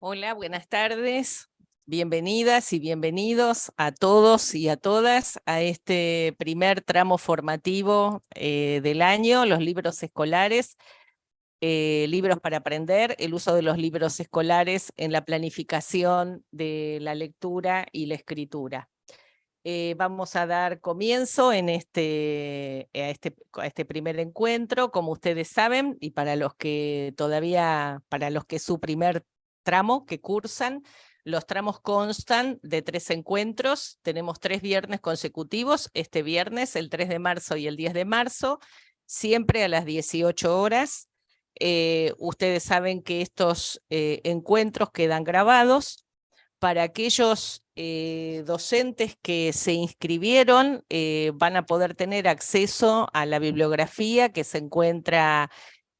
Hola, buenas tardes. Bienvenidas y bienvenidos a todos y a todas a este primer tramo formativo eh, del año, los libros escolares, eh, libros para aprender, el uso de los libros escolares en la planificación de la lectura y la escritura. Eh, vamos a dar comienzo en este, a, este, a este primer encuentro, como ustedes saben, y para los que todavía, para los que su primer tramo que cursan. Los tramos constan de tres encuentros, tenemos tres viernes consecutivos, este viernes, el 3 de marzo y el 10 de marzo, siempre a las 18 horas. Eh, ustedes saben que estos eh, encuentros quedan grabados. Para aquellos eh, docentes que se inscribieron, van a poder tener acceso a la bibliografía que se encuentra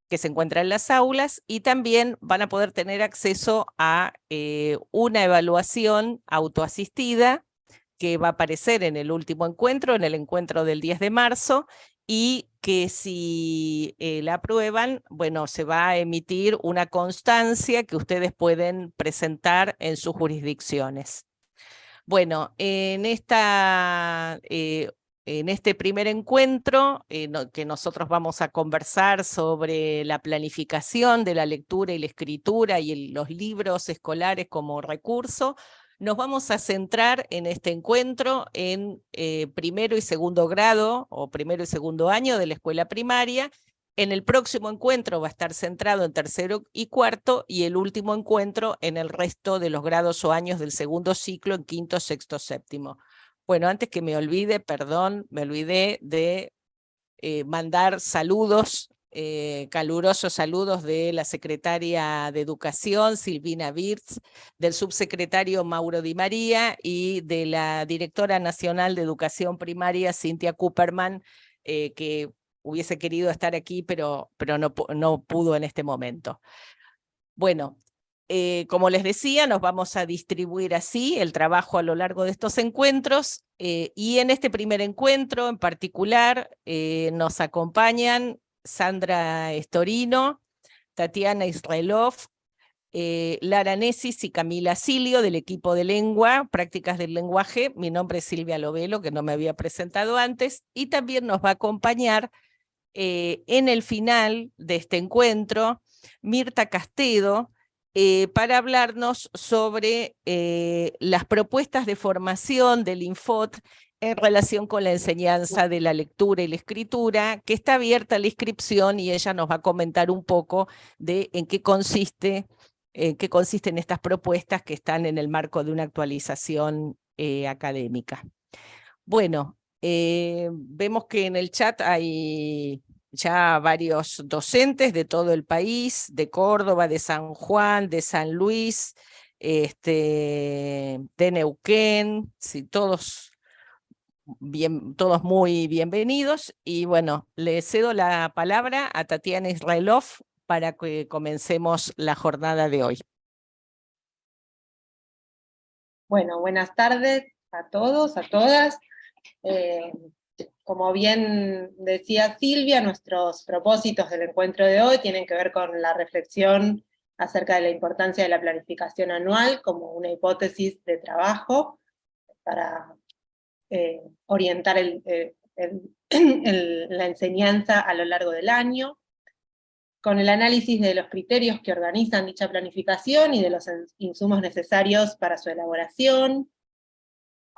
que se encuentra en las aulas y también van a poder tener acceso a eh, una evaluación autoasistida que va a aparecer en el último encuentro, en el encuentro del 10 de marzo, y que si eh, la aprueban, bueno, se va a emitir una constancia que ustedes pueden presentar en sus jurisdicciones. Bueno, en esta eh, en este primer encuentro, eh, que nosotros vamos a conversar sobre la planificación de la lectura y la escritura y los libros escolares como recurso, nos vamos a centrar en este encuentro en eh, primero y segundo grado o primero y segundo año de la escuela primaria. En el próximo encuentro va a estar centrado en tercero y cuarto y el último encuentro en el resto de los grados o años del segundo ciclo en quinto, sexto, séptimo. Bueno, antes que me olvide, perdón, me olvidé de eh, mandar saludos, eh, calurosos saludos de la secretaria de Educación, Silvina Wirtz, del subsecretario Mauro Di María y de la directora nacional de Educación Primaria, Cintia Cooperman, eh, que hubiese querido estar aquí, pero, pero no, no pudo en este momento. Bueno, eh, como les decía, nos vamos a distribuir así el trabajo a lo largo de estos encuentros eh, y en este primer encuentro en particular eh, nos acompañan Sandra Estorino, Tatiana Israelov, Lara Nesis y Camila Silio del equipo de lengua, prácticas del lenguaje. Mi nombre es Silvia Lovelo, que no me había presentado antes, y también nos va a acompañar en el final de este encuentro Mirta Castedo, eh, para hablarnos sobre eh, las propuestas de formación del Infot en relación con la enseñanza de la lectura y la escritura, que está abierta la inscripción y ella nos va a comentar un poco de en qué consiste en qué consisten estas propuestas que están en el marco de una actualización eh, académica. Bueno, vemos que en el chat hay ya varios docentes de todo el país, de Córdoba, de San Juan, de San Luis, este, de Neuquén, sí, todos, bien, todos muy bienvenidos. Y bueno, le cedo la palabra a Tatiana Israelov para que comencemos la jornada de hoy. Bueno, buenas tardes a todos, a todas. Eh, como bien decía Silvia, nuestros propósitos del encuentro de hoy tienen que ver con la reflexión acerca de la importancia de la planificación anual como una hipótesis de trabajo para eh, orientar eh, la enseñanza a lo largo del año, con el análisis de los criterios que organizan dicha planificación y de los insumos necesarios para su elaboración,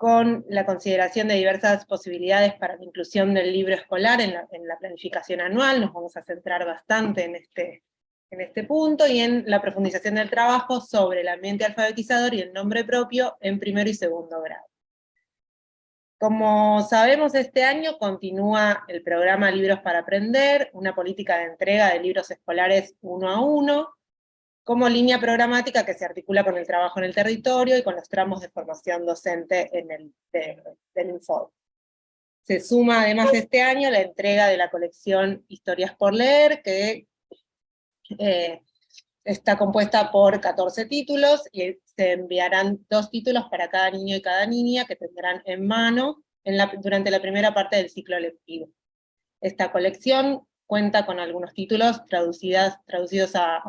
con la consideración de diversas posibilidades para la inclusión del libro escolar en la, planificación anual, nos vamos a centrar bastante en este, en este punto, y en la profundización del trabajo sobre el ambiente alfabetizador y el nombre propio en primero y segundo grado. Como sabemos, este año continúa el programa Libros para Aprender, una política de entrega de libros escolares uno a uno, como línea programática que se articula con el trabajo en el territorio y con los tramos de formación docente en el, del Info. Se suma además este año la entrega de la colección Historias por Leer, que eh, está compuesta por 14 títulos, y se enviarán dos títulos para cada niño y cada niña que tendrán en mano en la, durante la primera parte del ciclo lectivo. Esta colección cuenta con algunos títulos traducidos a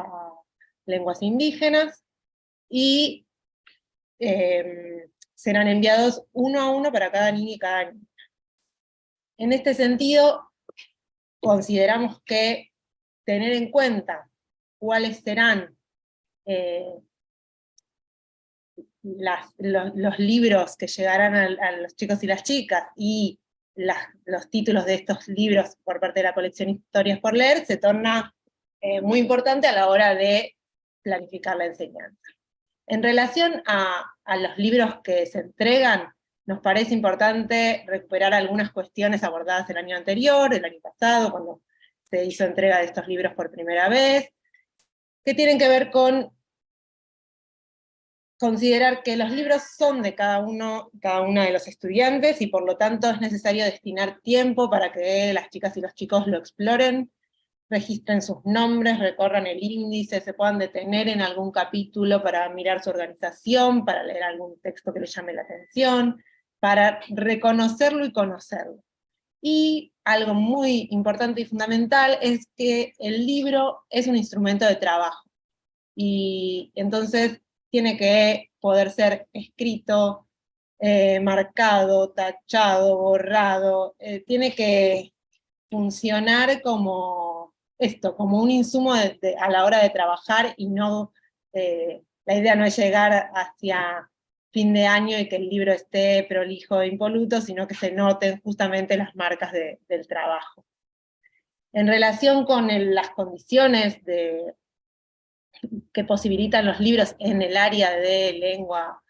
lenguas indígenas, y em, serán enviados uno a uno para cada niño y cada niña. En este sentido, consideramos que tener en cuenta cuáles serán eh, los, libros que llegarán a, los chicos y las chicas, y los títulos de estos libros por parte de la colección Historias por Leer, se torna eh, muy importante a la hora de planificar la enseñanza. En relación a, los libros que se entregan, nos parece importante recuperar algunas cuestiones abordadas el año anterior, el año pasado, cuando se hizo entrega de estos libros por primera vez, que tienen que ver con considerar que los libros son de cada uno, cada una de los estudiantes, y por lo tanto es necesario destinar tiempo para que las chicas y los chicos lo exploren, registren sus nombres, recorran el índice, se puedan detener en algún capítulo para mirar su organización, para leer algún texto que les llame la atención, para reconocerlo y conocerlo. Y algo muy importante y fundamental es que el libro es un instrumento de trabajo. Y entonces tiene que poder ser escrito, eh, marcado, tachado, borrado, eh, tiene que funcionar como esto, como un insumo a la hora de trabajar y no, eh, la idea no es llegar hacia fin de año y que el libro esté prolijo e impoluto, sino que se noten justamente las marcas del trabajo. En relación con las condiciones que posibilitan los libros en el área de lengua,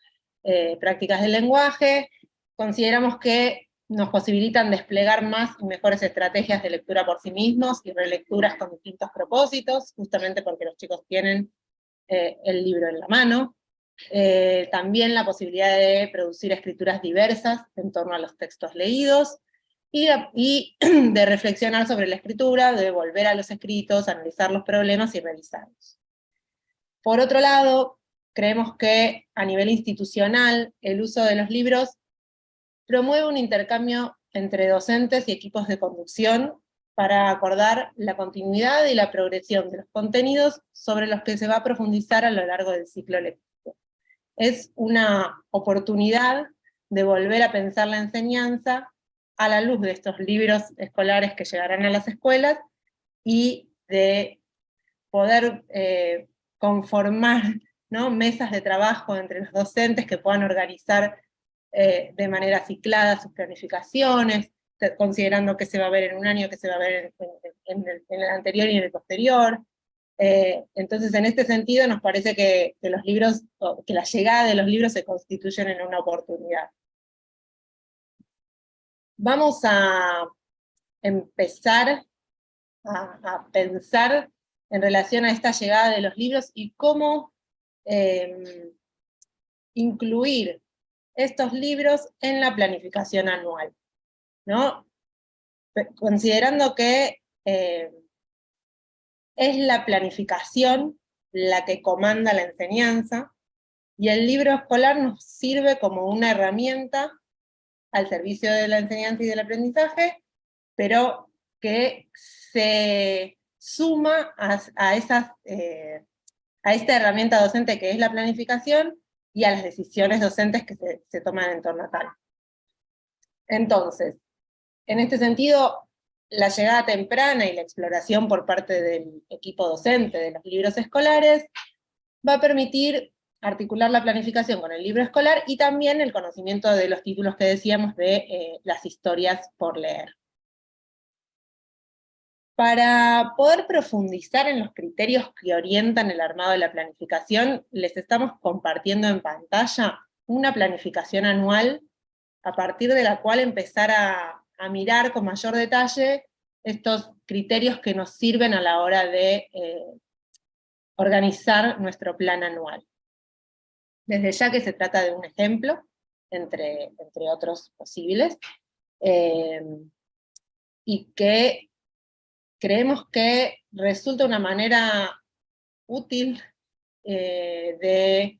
eh, prácticas del lenguaje, consideramos que nos posibilitan desplegar más y mejores estrategias de lectura por sí mismos y relecturas con distintos propósitos, justamente porque los chicos tienen eh, el libro en la mano. Eh, también la posibilidad de producir escrituras diversas en torno a los textos leídos, y, y de reflexionar sobre la escritura, de volver a los escritos, analizar los problemas y revisarlos. Por otro lado, creemos que a nivel institucional el uso de los libros promueve un intercambio entre docentes y equipos de conducción para acordar la continuidad y la progresión de los contenidos sobre los que se va a profundizar a lo largo del ciclo lectivo. Es una oportunidad de volver a pensar la enseñanza a la luz de estos libros escolares que llegarán a las escuelas, y de poder eh, conformar ¿no? mesas de trabajo entre los docentes que puedan organizar eh, de manera ciclada sus planificaciones, considerando que se va a ver en un año, que se va a ver en, el, anterior y en el posterior. Eh, entonces, en este sentido, nos parece que, los libros, que la llegada de los libros se constituyen en una oportunidad. Vamos a empezar a pensar en relación a esta llegada de los libros y cómo em, incluir estos libros en la planificación anual. ¿no? Considerando que em, es la planificación la que comanda la enseñanza, y el libro escolar nos sirve como una herramienta al servicio de la enseñanza y del aprendizaje, pero que se suma a, esas, eh, a esta herramienta docente que es la planificación, y a las decisiones docentes que se, toman en torno a tal. Entonces, en este sentido, la llegada temprana y la exploración por parte del equipo docente de los libros escolares va a permitir articular la planificación con el libro escolar y también el conocimiento de los títulos que decíamos de eh, las historias por leer. Para poder profundizar en los criterios que orientan el armado de la planificación, les estamos compartiendo en pantalla una planificación anual a partir de la cual empezar a, mirar con mayor detalle estos criterios que nos sirven a la hora de eh, organizar nuestro plan anual. Desde ya que se trata de un ejemplo, entre, entre otros posibles, eh, y que creemos que resulta una manera útil eh, de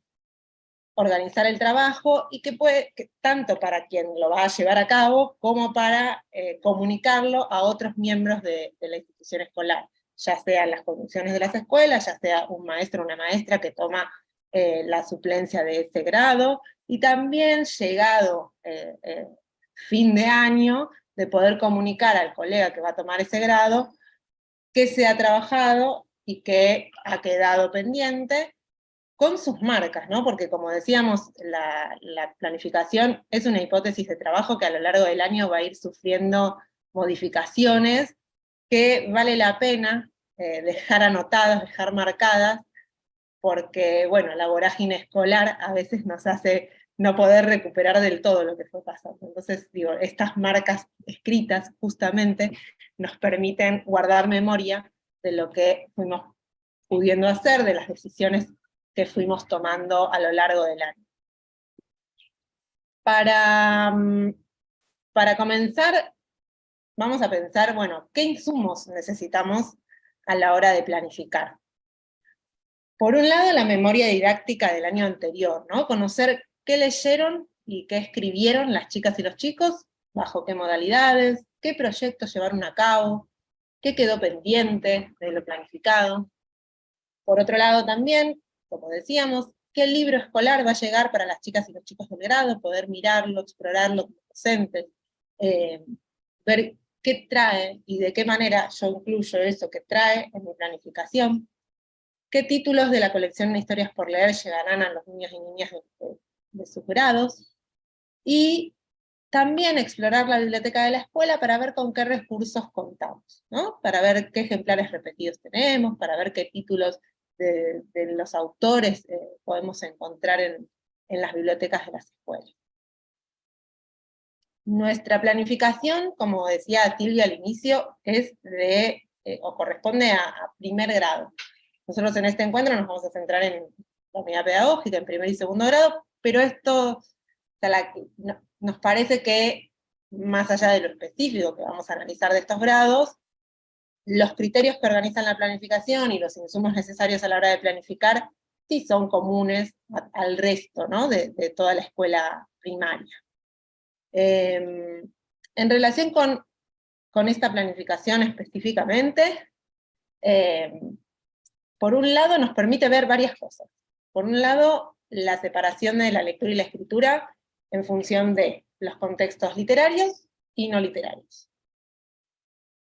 organizar el trabajo y que puede, tanto para quien lo va a llevar a cabo, como para eh, comunicarlo a otros miembros de, la institución escolar, ya sea las condiciones de las escuelas, ya sea un maestro o una maestra que toma eh, la suplencia de ese grado, y también llegado fin de año, de poder comunicar al colega que va a tomar ese grado, que se ha trabajado y que ha quedado pendiente, con sus marcas, ¿no? Porque como decíamos, la, la, planificación es una hipótesis de trabajo que a lo largo del año va a ir sufriendo modificaciones que vale la pena eh, dejar anotadas, dejar marcadas, porque, bueno, la vorágine escolar a veces nos hace no poder recuperar del todo lo que fue pasando. Entonces, digo, estas marcas escritas justamente nos permiten guardar memoria de lo que fuimos pudiendo hacer, de las decisiones que fuimos tomando a lo largo del año. Para, mm, para comenzar, vamos a pensar, bueno, ¿qué insumos necesitamos a la hora de planificar? Por un lado, la memoria didáctica del año anterior, ¿no? Conocer qué leyeron y qué escribieron las chicas y los chicos, bajo qué modalidades, qué proyectos llevaron a cabo, qué quedó pendiente de lo planificado. Por otro lado también, como decíamos, qué libro escolar va a llegar para las chicas y los chicos del grado, poder mirarlo, explorarlo como docentes, eh, ver qué trae y de qué manera yo incluyo eso que trae en mi planificación, qué títulos de la colección de historias por leer llegarán a los niños y niñas de, sus grados, y también explorar la biblioteca de la escuela para ver con qué recursos contamos, ¿no? para ver qué ejemplares repetidos tenemos, para ver qué títulos de, los autores eh, podemos encontrar en, en las bibliotecas de las escuelas. Nuestra planificación, como decía Silvia al inicio, es de, eh, o corresponde a, primer grado. Nosotros en este encuentro nos vamos a centrar en la unidad pedagógica, en primer y segundo grado, pero esto nos parece que, más allá de lo específico que vamos a analizar de estos grados, los criterios que organizan la planificación y los insumos necesarios a la hora de planificar sí son comunes al resto ¿no? de toda la escuela primaria. Em, en relación con, con, esta planificación específicamente, em, por un lado nos permite ver varias cosas. Por un lado, la separación de la lectura y la escritura en función de los contextos literarios y no literarios.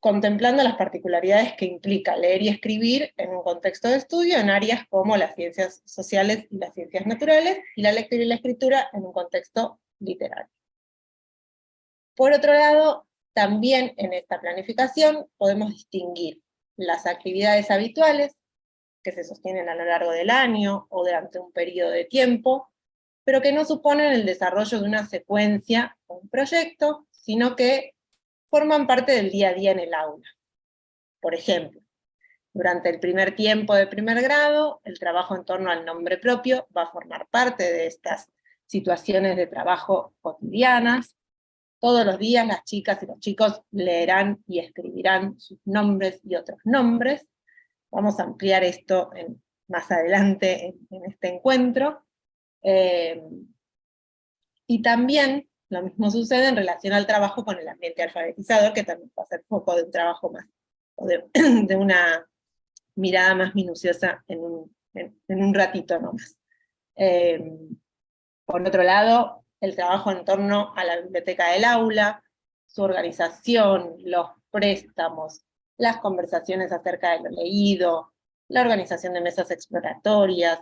Contemplando las particularidades que implica leer y escribir en un contexto de estudio en áreas como las ciencias sociales y las ciencias naturales, y la lectura y la escritura en un contexto literario. Por otro lado, también en esta planificación podemos distinguir las actividades habituales que se sostienen a lo largo del año o durante un periodo de tiempo, pero que no suponen el desarrollo de una secuencia o un proyecto, sino que forman parte del día a día en el aula. Por ejemplo, durante el primer tiempo de primer grado, el trabajo en torno al nombre propio va a formar parte de estas situaciones de trabajo cotidianas, todos los días las chicas y los chicos leerán y escribirán sus nombres y otros nombres. Vamos a ampliar esto más adelante en, este encuentro. Eh, y también lo mismo sucede en relación al trabajo con el ambiente alfabetizador, que también va a ser foco de un trabajo más, o de, una mirada más minuciosa en un, ratito nomás. Eh, por otro lado, el trabajo en torno a la biblioteca del aula, su organización, los préstamos, las conversaciones acerca de lo leído, la organización de mesas exploratorias,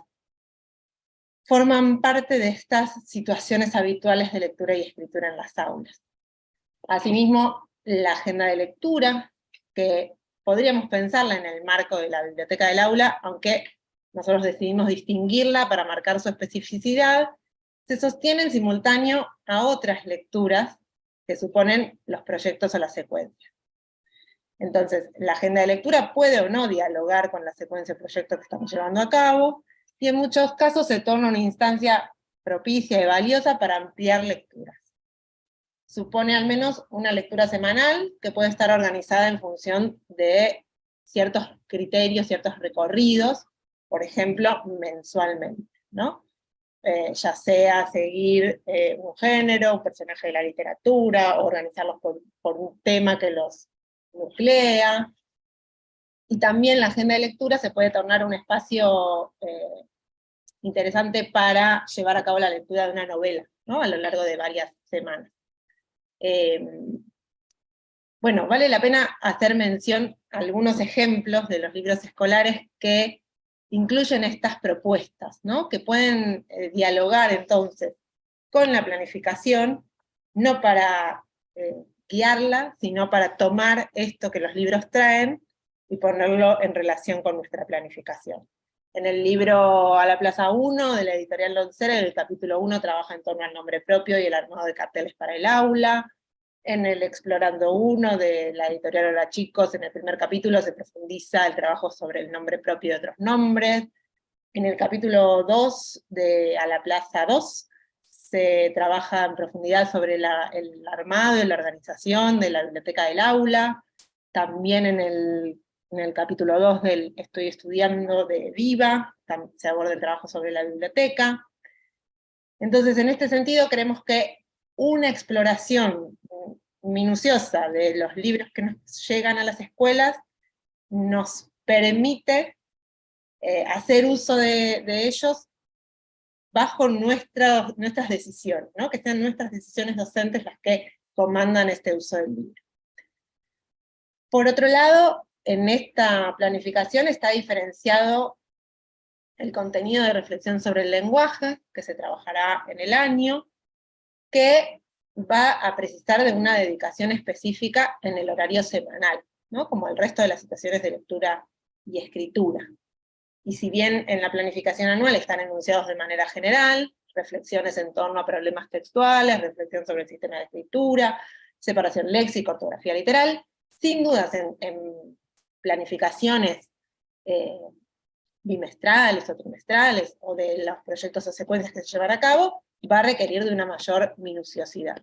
forman parte de estas situaciones habituales de lectura y escritura en las aulas. Asimismo, la agenda de lectura, que podríamos pensarla en el marco de la biblioteca del aula, aunque nosotros decidimos distinguirla para marcar su especificidad, se sostiene en simultáneo a otras lecturas que suponen los proyectos o la secuencia. Entonces, la agenda de lectura puede o no dialogar con la secuencia de proyectos que estamos llevando a cabo, y en muchos casos se torna una instancia propicia y valiosa para ampliar lecturas. Supone al menos una lectura semanal que puede estar organizada en función de ciertos criterios, ciertos recorridos, por ejemplo, mensualmente, ¿no? Eh, ya sea seguir eh, un género, un personaje de la literatura, organizarlos por, un tema que los nuclea. Y también la agenda de lectura se puede tornar un espacio eh, interesante para llevar a cabo la lectura de una novela, ¿no? a lo largo de varias semanas. Eh, bueno, vale la pena hacer mención a algunos ejemplos de los libros escolares que incluyen estas propuestas, ¿no? que pueden eh, dialogar entonces con la planificación, no para guiarla, sino para tomar esto que los libros traen y ponerlo en relación con nuestra planificación. En el libro A la Plaza 1 de la editorial Loncera, el capítulo 1 trabaja en torno al nombre propio y el armado de carteles para el aula. En el Explorando 1 de la editorial Hola Chicos, en el primer capítulo se profundiza el trabajo sobre el nombre propio y otros nombres. En el capítulo 2 de A la Plaza 2 se trabaja en profundidad sobre el armado y la organización de la biblioteca del aula. También en el en el capítulo 2 del Estoy estudiando de Viva, se aborda el trabajo sobre la biblioteca. Entonces, en este sentido, creemos que una exploración minuciosa de los libros que nos llegan a las escuelas nos permite eh, hacer uso de, ellos bajo nuestras decisiones, ¿no? que sean nuestras decisiones docentes las que comandan este uso del libro. Por otro lado, en esta planificación está diferenciado el contenido de reflexión sobre el lenguaje, que se trabajará en el año, que va a precisar de una dedicación específica en el horario semanal, ¿no? como el resto de las situaciones de lectura y escritura. Y si bien en la planificación anual están enunciados de manera general, reflexiones en torno a problemas textuales, reflexión sobre el sistema de escritura, separación léxica, ortografía literal, sin dudas en planificaciones eh, bimestrales o trimestrales, o de los proyectos o secuencias que se llevan a cabo, va a requerir de una mayor minuciosidad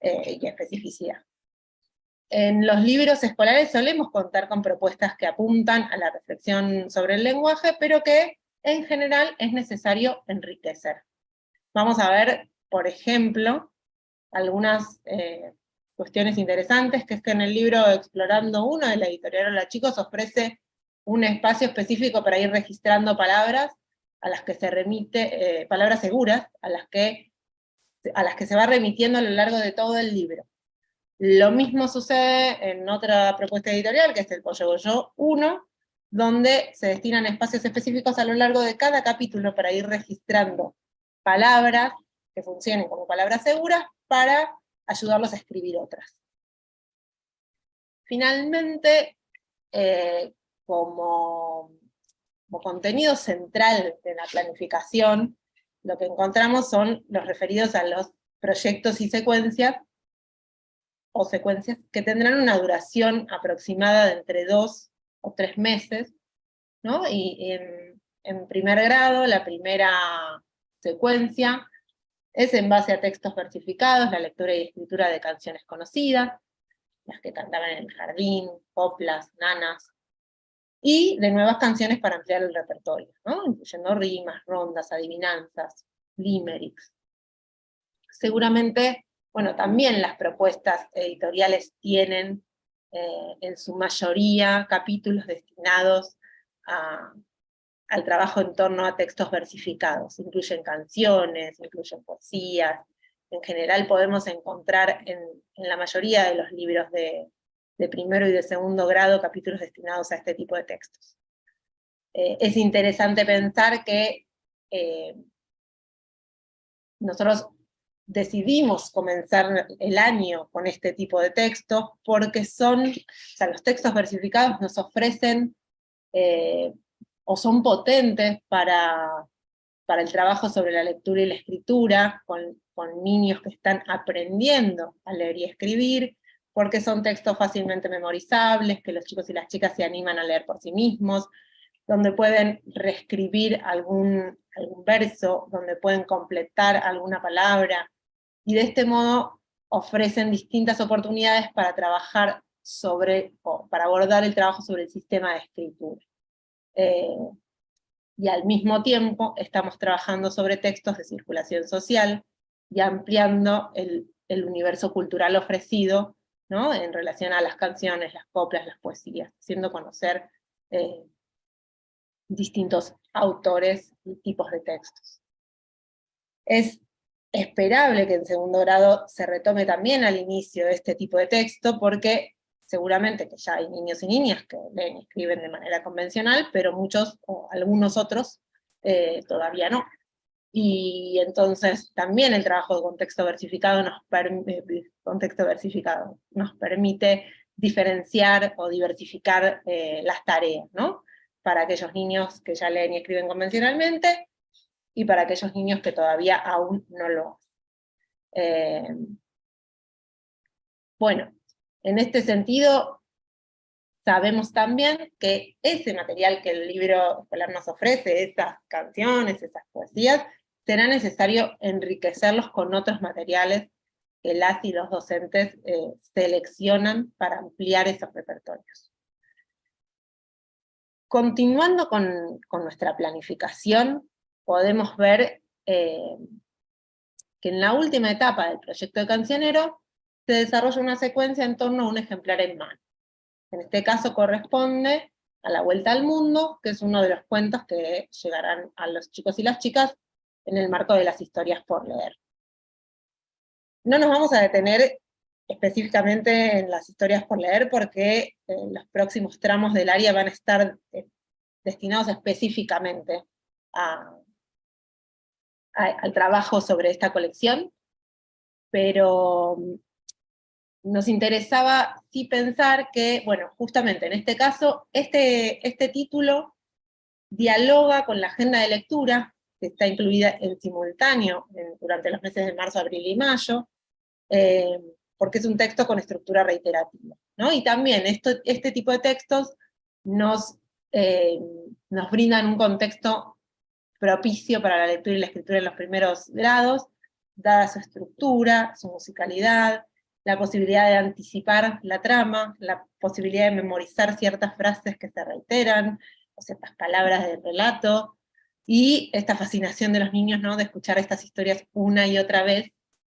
eh, y especificidad. En los libros escolares solemos contar con propuestas que apuntan a la reflexión sobre el lenguaje, pero que en general es necesario enriquecer. Vamos a ver, por ejemplo, algunas eh, cuestiones interesantes, que es que en el libro Explorando Uno de la editorial Hola Chicos ofrece un espacio específico para ir registrando palabras a las que se remite, eh, palabras seguras, a las, que, a las que se va remitiendo a lo largo de todo el libro. Lo mismo sucede en otra propuesta editorial, que es el Pollo Goyo 1, donde se destinan espacios específicos a lo largo de cada capítulo para ir registrando palabras que funcionen como palabras seguras para ayudarlos a escribir otras. Finalmente, eh, como, contenido central de la planificación, lo que encontramos son los referidos a los proyectos y secuencias, o secuencias que tendrán una duración aproximada de entre dos o tres meses, ¿no? y en primer grado, la primera secuencia es en base a textos versificados, la lectura y escritura de canciones conocidas, las que cantaban en el jardín, coplas, nanas, y de nuevas canciones para ampliar el repertorio, incluyendo rimas, rondas, adivinanzas, limericks. Seguramente, bueno, también las propuestas editoriales tienen eh, en su mayoría capítulos destinados a, al trabajo en torno a textos versificados. Incluyen canciones, incluyen poesías. En general podemos encontrar en, la mayoría de los libros de, primero y de segundo grado capítulos destinados a este tipo de textos. Eh, es interesante pensar que eh, nosotros decidimos comenzar el año con este tipo de textos porque son, o sea, los textos versificados nos ofrecen eh, o son potentes para, para el trabajo sobre la lectura y la escritura, con, con niños que están aprendiendo a leer y escribir, porque son textos fácilmente memorizables, que los chicos y las chicas se animan a leer por sí mismos, donde pueden reescribir algún, algún verso, donde pueden completar alguna palabra, y de este modo ofrecen distintas oportunidades para trabajar sobre, o para abordar el trabajo sobre el sistema de escritura. Eh, y al mismo tiempo estamos trabajando sobre textos de circulación social y ampliando el, universo cultural ofrecido ¿no? en relación a las canciones, las coplas, las poesías, haciendo conocer eh, distintos autores y tipos de textos. Es esperable que en segundo grado se retome también al inicio este tipo de texto, porque seguramente que ya hay niños y niñas que leen y escriben de manera convencional, pero muchos o algunos otros eh, todavía no. Y entonces también el trabajo de contexto versificado nos, permite, contexto versificado nos permite diferenciar o diversificar eh, las tareas, ¿no? Para aquellos niños que ya leen y escriben convencionalmente, y para aquellos niños que todavía aún no lo hacen. Eh, bueno, en este sentido, sabemos también que ese material que el libro escolar nos ofrece, esas canciones, esas poesías, será necesario enriquecerlos con otros materiales que las y los docentes eh, seleccionan para ampliar esos repertorios. Continuando con, con nuestra planificación, podemos ver eh, que en la última etapa del proyecto de Cancionero se desarrolla una secuencia en torno a un ejemplar en mano. En este caso corresponde a La Vuelta al Mundo, que es uno de los cuentos que llegarán a los chicos y las chicas en el marco de las historias por leer. No nos vamos a detener específicamente en las historias por leer, porque eh, los próximos tramos del área van a estar eh, destinados específicamente al trabajo sobre esta colección, pero nos interesaba sí pensar que, bueno, justamente en este caso, este, este título dialoga con la agenda de lectura, que está incluida en simultáneo durante los meses de marzo, abril y mayo, eh, porque es un texto con estructura reiterativa. ¿no? Y también esto, este tipo de textos nos, eh, nos brindan un contexto propicio para la lectura y la escritura en los primeros grados, dada su estructura, su musicalidad, la posibilidad de anticipar la trama, la posibilidad de memorizar ciertas frases que se reiteran, o ciertas palabras del relato, y esta fascinación de los niños ¿no? de escuchar estas historias una y otra vez,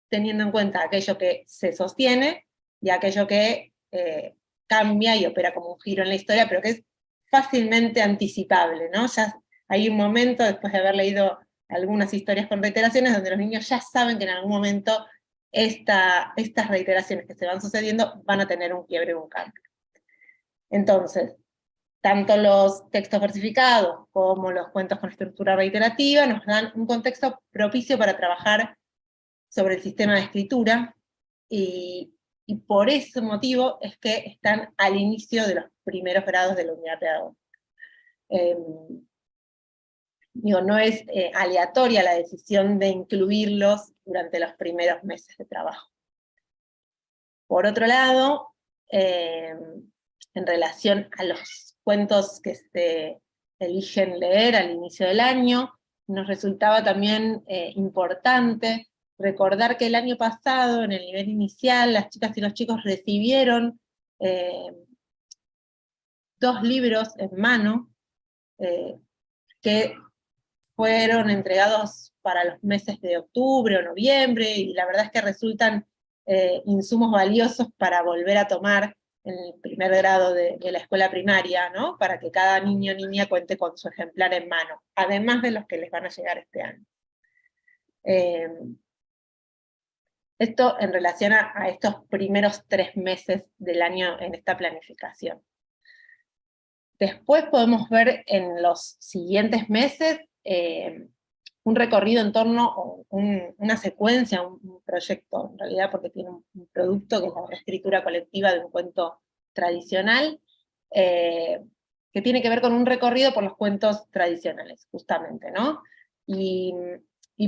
teniendo en cuenta aquello que se sostiene y aquello que eh, cambia y opera como un giro en la historia, pero que es fácilmente anticipable, ¿no? Ya hay un momento, después de haber leído algunas historias con reiteraciones, donde los niños ya saben que en algún momento esta, estas reiteraciones que se van sucediendo van a tener un quiebre o un cambio. Entonces, tanto los textos versificados como los cuentos con estructura reiterativa nos dan un contexto propicio para trabajar sobre el sistema de escritura, y, por ese motivo es que están al inicio de los primeros grados de la unidad pedagógica. Em, digo, no es eh, aleatoria la decisión de incluirlos durante los primeros meses de trabajo. Por otro lado, eh, en relación a los cuentos que se eligen leer al inicio del año, nos resultaba también eh, importante recordar que el año pasado, en el nivel inicial, las chicas y los chicos recibieron dos libros en mano, que fueron entregados para los meses de octubre o noviembre, y la verdad es que resultan eh, insumos valiosos para volver a tomar en el primer grado de, la escuela primaria, ¿no? para que cada niño o niña cuente con su ejemplar en mano, además de los que les van a llegar este año. Eh, esto en relación a, estos primeros tres meses del año en esta planificación. Después podemos ver en los siguientes meses eh, un recorrido en torno, o una secuencia, un, proyecto en realidad, porque tiene un, producto que es la reescritura colectiva de un cuento tradicional, eh, que tiene que ver con un recorrido por los cuentos tradicionales, justamente, ¿no? Y,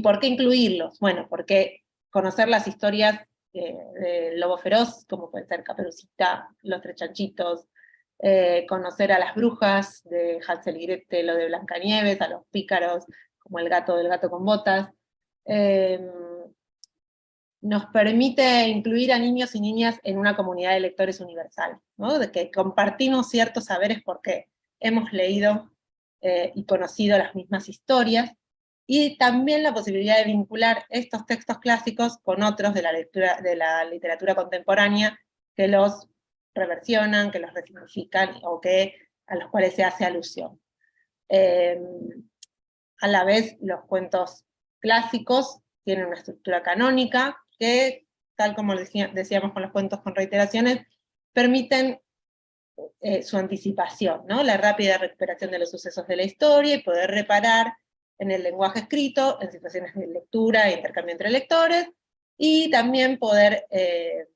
por qué incluirlos? Bueno, porque conocer las historias eh, del lobo feroz, como puede ser Caperucita, Los Tres Chanchitos, eh, conocer a las brujas de Hansel y Gretel o de Blancanieves, a los pícaros, como el gato del gato con botas. Em, nos permite incluir a niños y niñas en una comunidad de lectores universal, de que compartimos ciertos saberes porque hemos leído eh, y conocido las mismas historias, y también la posibilidad de vincular estos textos clásicos con otros de la, lectura, de la literatura contemporánea que los reversionan, que los resignifican o que, a los cuales se hace alusión. Eh, a la vez, los cuentos clásicos tienen una estructura canónica que, tal como decíamos con los cuentos con reiteraciones, permiten eh, su anticipación, ¿no? la rápida recuperación de los sucesos de la historia y poder reparar en el lenguaje escrito, en situaciones de lectura e intercambio entre lectores, y también poder eh,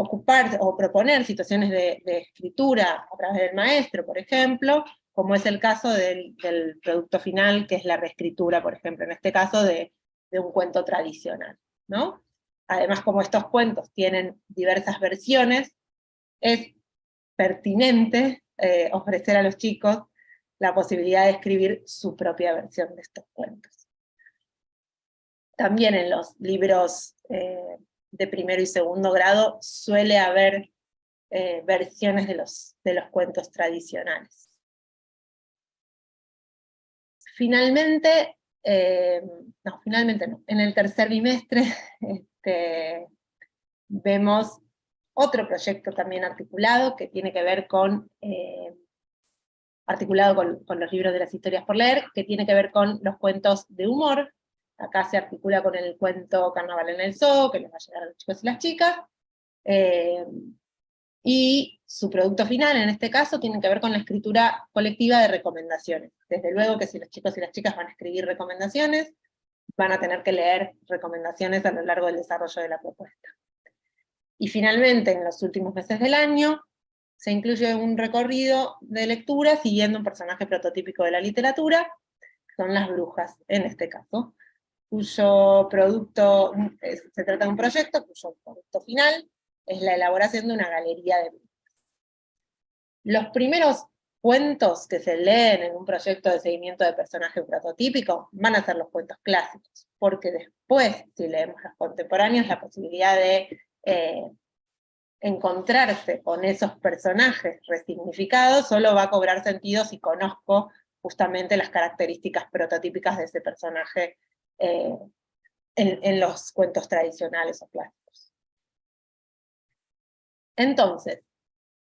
ocupar o proponer situaciones de, escritura a través del maestro, por ejemplo, como es el caso del, producto final, que es la reescritura, por ejemplo, en este caso de, un cuento tradicional. ¿no? Además, como estos cuentos tienen diversas versiones, es pertinente eh, ofrecer a los chicos la posibilidad de escribir su propia versión de estos cuentos. También en los libros eh, de primero y segundo grado suele haber eh, versiones de los, de los cuentos tradicionales. Finalmente, eh, no, finalmente no, en el tercer bimestre este, vemos otro proyecto también articulado que tiene que ver con, eh, articulado con, con los libros de las historias por leer, que tiene que ver con los cuentos de humor, Acá se articula con el cuento Carnaval en el Zoo, que les va a llegar a los chicos y las chicas. Eh, y su producto final, en este caso, tiene que ver con la escritura colectiva de recomendaciones. Desde luego que si los chicos y las chicas van a escribir recomendaciones, van a tener que leer recomendaciones a lo largo del desarrollo de la propuesta. Y finalmente, en los últimos meses del año, se incluye un recorrido de lectura siguiendo un personaje prototípico de la literatura, que son las brujas, en este caso cuyo producto, se trata de un proyecto cuyo producto final es la elaboración de una galería de Los primeros cuentos que se leen en un proyecto de seguimiento de personaje prototípico van a ser los cuentos clásicos, porque después, si leemos los contemporáneos, la posibilidad de eh, encontrarse con esos personajes resignificados solo va a cobrar sentido si conozco justamente las características prototípicas de ese personaje eh, en, los cuentos tradicionales o clásicos. Entonces,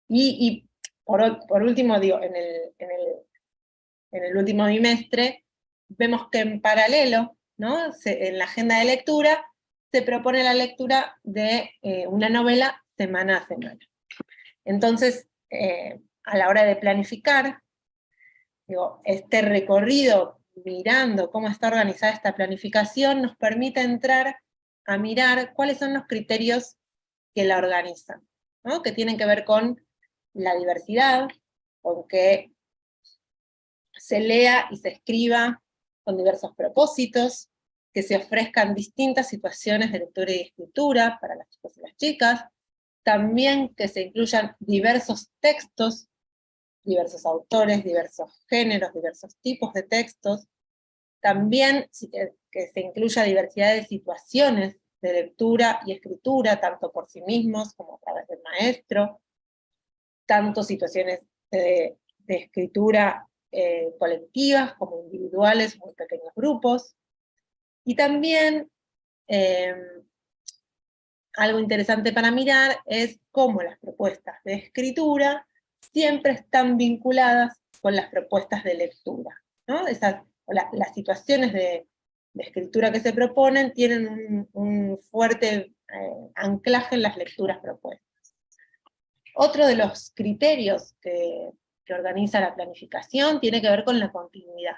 y, por, último, digo, en el, último bimestre, vemos que en paralelo, ¿no? en la agenda de lectura, se propone la lectura de eh, una novela semana a semana. Entonces, eh, a la hora de planificar, digo, este recorrido mirando cómo está organizada esta planificación, nos permite entrar a mirar cuáles son los criterios que la organizan, que tienen que ver con la diversidad, con que se lea y se escriba con diversos propósitos, que se ofrezcan distintas situaciones de lectura y escritura para las chicas y las chicas, también que se incluyan diversos textos diversos autores, diversos géneros, diversos tipos de textos. También que se incluya diversidad de situaciones de lectura y escritura, tanto por sí mismos como a través del maestro, tanto situaciones de, escritura eh, colectivas como individuales, muy pequeños grupos. Y también em, algo interesante para mirar es cómo las propuestas de escritura siempre están vinculadas con las propuestas de lectura. ¿no? Esas, las situaciones de, escritura que se proponen tienen un, fuerte eh, anclaje en las lecturas propuestas. Otro de los criterios que, que organiza la planificación tiene que ver con la continuidad,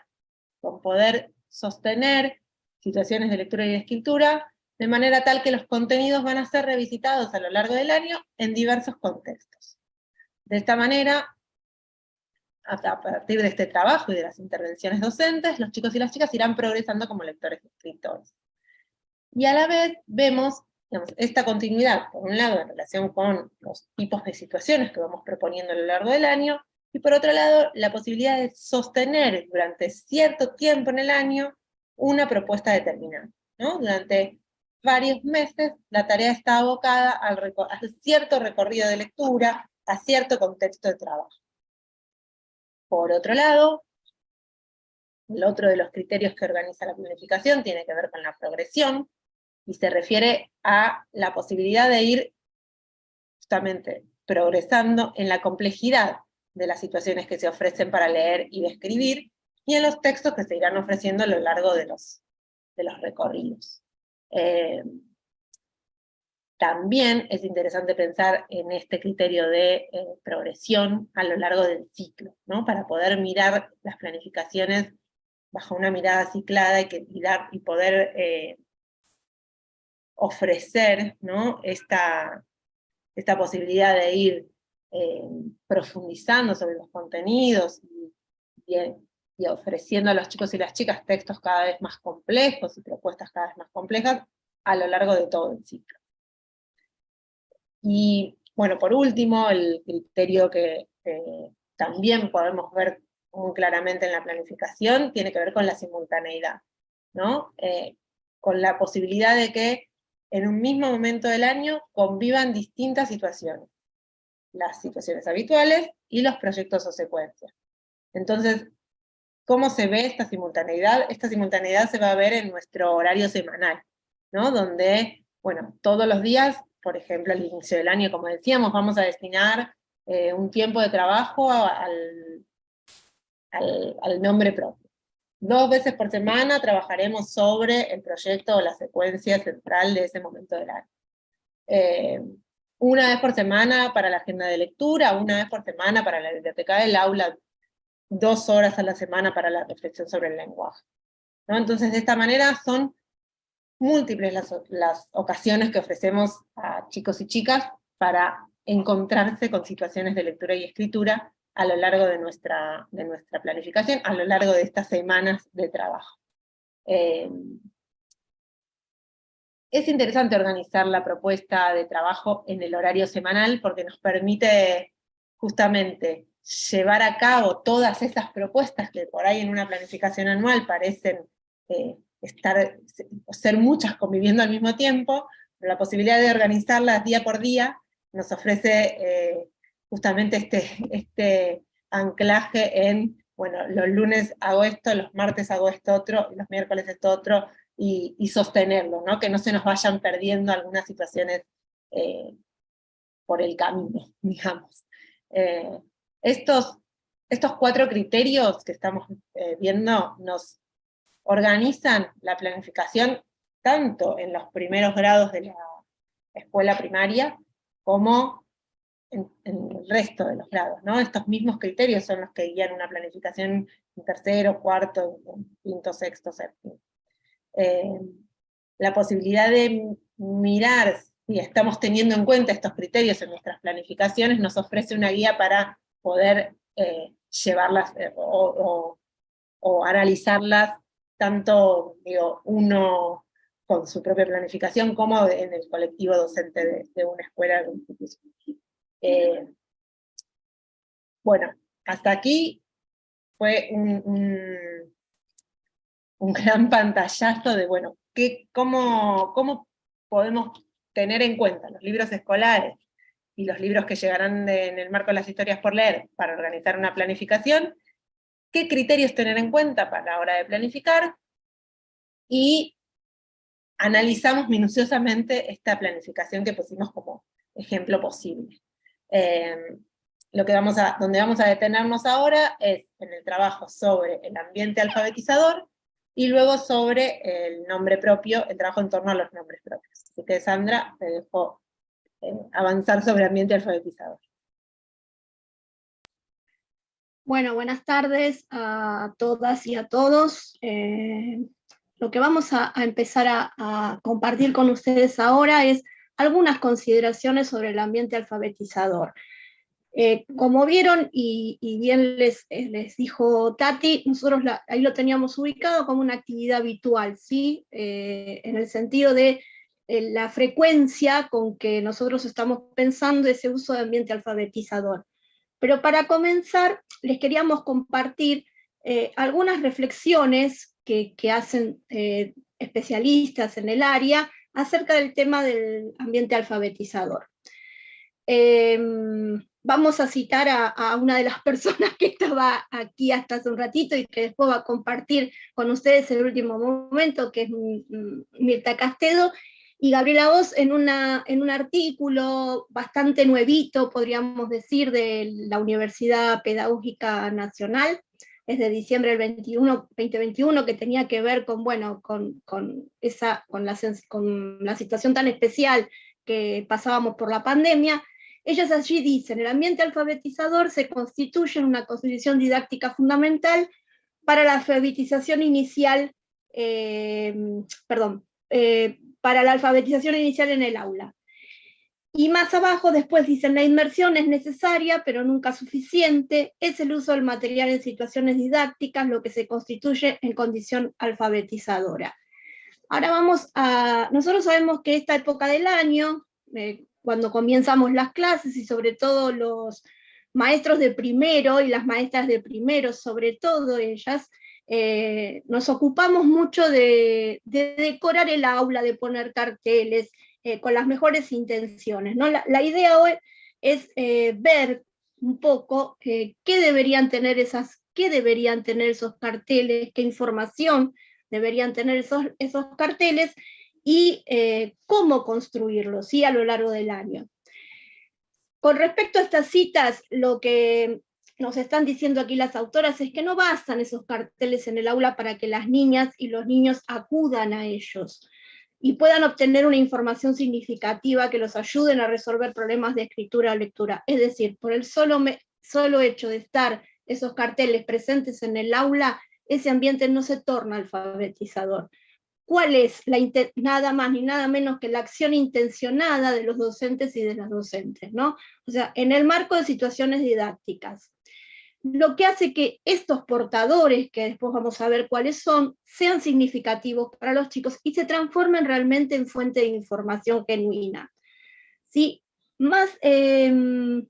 con poder sostener situaciones de lectura y de escritura de manera tal que los contenidos van a ser revisitados a lo largo del año en diversos contextos. De esta manera, a partir de este trabajo y de las intervenciones docentes, los chicos y las chicas irán progresando como lectores y escritores. Y a la vez vemos esta continuidad, por un lado, en relación con los tipos de situaciones que vamos proponiendo a lo largo del año, y por otro lado, la posibilidad de sostener durante cierto tiempo en el año una propuesta determinada. Durante varios meses la tarea está abocada al a cierto recorrido de lectura, a cierto contexto de trabajo. Por otro lado, el otro de los criterios que organiza la planificación tiene que ver con la progresión, y se refiere a la posibilidad de ir justamente progresando en la complejidad de las situaciones que se ofrecen para leer y describir, y en los textos que se irán ofreciendo a lo largo de los, de los recorridos. Eh, también es interesante pensar en este criterio de eh, progresión a lo largo del ciclo, ¿no? para poder mirar las planificaciones bajo una mirada ciclada y, poder eh, ofrecer ¿no? esta, esta posibilidad de ir eh, profundizando sobre los contenidos y, y, ofreciendo a los chicos y las chicas textos cada vez más complejos y propuestas cada vez más complejas a lo largo de todo el ciclo. Y bueno, por último, el criterio que también podemos ver muy claramente en la planificación tiene que ver con la simultaneidad, ¿no? Eh, con la posibilidad de que en un mismo momento del año convivan distintas situaciones, las situaciones habituales y los proyectos o secuencias. Entonces, ¿cómo se ve esta simultaneidad? Esta simultaneidad se va a ver en nuestro horario semanal, ¿no? Donde, bueno, todos los días, por ejemplo, al inicio del año, como decíamos, vamos a destinar eh, un tiempo de trabajo al, al, al nombre propio. Dos veces por semana trabajaremos sobre el proyecto o la secuencia central de ese momento del año. Eh, una vez por semana para la agenda de lectura, una vez por semana para la biblioteca del aula, dos horas a la semana para la reflexión sobre el lenguaje. ¿no? Entonces, de esta manera son múltiples las, las ocasiones que ofrecemos a chicos y chicas para encontrarse con situaciones de lectura y escritura a lo largo de nuestra, de nuestra planificación, a lo largo de estas semanas de trabajo. Eh, es interesante organizar la propuesta de trabajo en el horario semanal porque nos permite justamente llevar a cabo todas esas propuestas que por ahí en una planificación anual parecen eh, estar, ser muchas conviviendo al mismo tiempo, pero la posibilidad de organizarlas día por día nos ofrece eh, justamente este, este anclaje en, bueno, los lunes hago esto, los martes hago esto otro, los miércoles esto otro, y, sostenerlo, ¿no? que no se nos vayan perdiendo algunas situaciones eh, por el camino, digamos. Eh, estos, estos cuatro criterios que estamos eh, viendo nos organizan la planificación tanto en los primeros grados de la escuela primaria como en, el resto de los grados. ¿no? Estos mismos criterios son los que guían una planificación en tercero, cuarto, quinto, sexto, séptimo. Eh, la posibilidad de mirar si estamos teniendo en cuenta estos criterios en nuestras planificaciones nos ofrece una guía para poder eh, llevarlas eh, o, analizarlas tanto digo, uno con su propia planificación como en el colectivo docente de, una escuela institución. Eh, bueno, hasta aquí fue un, un, gran pantallazo de, bueno, ¿qué, cómo, cómo podemos tener en cuenta los libros escolares y los libros que llegarán en el marco de las historias por leer para organizar una planificación, qué criterios tener en cuenta para la hora de planificar, y analizamos minuciosamente esta planificación que pusimos como ejemplo posible. Eh, lo que vamos a, donde vamos a detenernos ahora es en el trabajo sobre el ambiente alfabetizador, y luego sobre el nombre propio, el trabajo en torno a los nombres propios. Así que Sandra, te dejo eh, avanzar sobre ambiente alfabetizador. Bueno, buenas tardes a todas y a todos. Eh, lo que vamos a, empezar a, compartir con ustedes ahora es algunas consideraciones sobre el ambiente alfabetizador. Eh, como vieron, y, bien les, eh, les, dijo Tati, nosotros ahí lo teníamos ubicado como una actividad habitual, ¿sí? En el sentido de la frecuencia con que nosotros estamos pensando ese uso de ambiente alfabetizador. Pero para comenzar, les queríamos compartir algunas reflexiones que, hacen especialistas en el área acerca del tema del ambiente alfabetizador. Em, vamos a citar a, una de las personas que estaba aquí hasta hace un ratito y que después va a compartir con ustedes el último momento, que es Mirta Castedo, Y Gabriela Voz en, en un artículo bastante nuevito, podríamos decir, de la Universidad Pedagógica Nacional, es de diciembre del 21, 2021, que tenía que ver con, bueno, con, esa, con, la, con la situación tan especial que pasábamos por la pandemia, ellas allí dicen, el ambiente alfabetizador se constituye en una constitución didáctica fundamental para la alfabetización inicial, eh, perdón, eh, para la alfabetización inicial en el aula. Y más abajo después dicen, la inmersión es necesaria, pero nunca suficiente, es el uso del material en situaciones didácticas lo que se constituye en condición alfabetizadora. Ahora vamos a, nosotros sabemos que esta época del año, eh, cuando comenzamos las clases y sobre todo los maestros de primero y las maestras de primero, sobre todo ellas, eh, nos ocupamos mucho de, decorar el aula, de poner carteles, eh, con las mejores intenciones. La, idea hoy es eh, ver un poco qué deberían tener esas, qué deberían tener esos carteles, qué información deberían tener esos, esos carteles, y cómo construirlos ¿sí? a lo largo del año. Con respecto a estas citas, lo que nos están diciendo aquí las autoras es que no bastan esos carteles en el aula para que las niñas y los niños acudan a ellos y puedan obtener una información significativa que los ayuden a resolver problemas de escritura o lectura. Es decir, por el solo, solo hecho de estar esos carteles presentes en el aula, ese ambiente no se torna alfabetizador. ¿Cuál es la nada más ni nada menos que la acción intencionada de los docentes y de las docentes? ¿no? O sea, en el marco de situaciones didácticas lo que hace que estos portadores, que después vamos a ver cuáles son, sean significativos para los chicos y se transformen realmente en fuente de información genuina. ¿Sí? Más, em,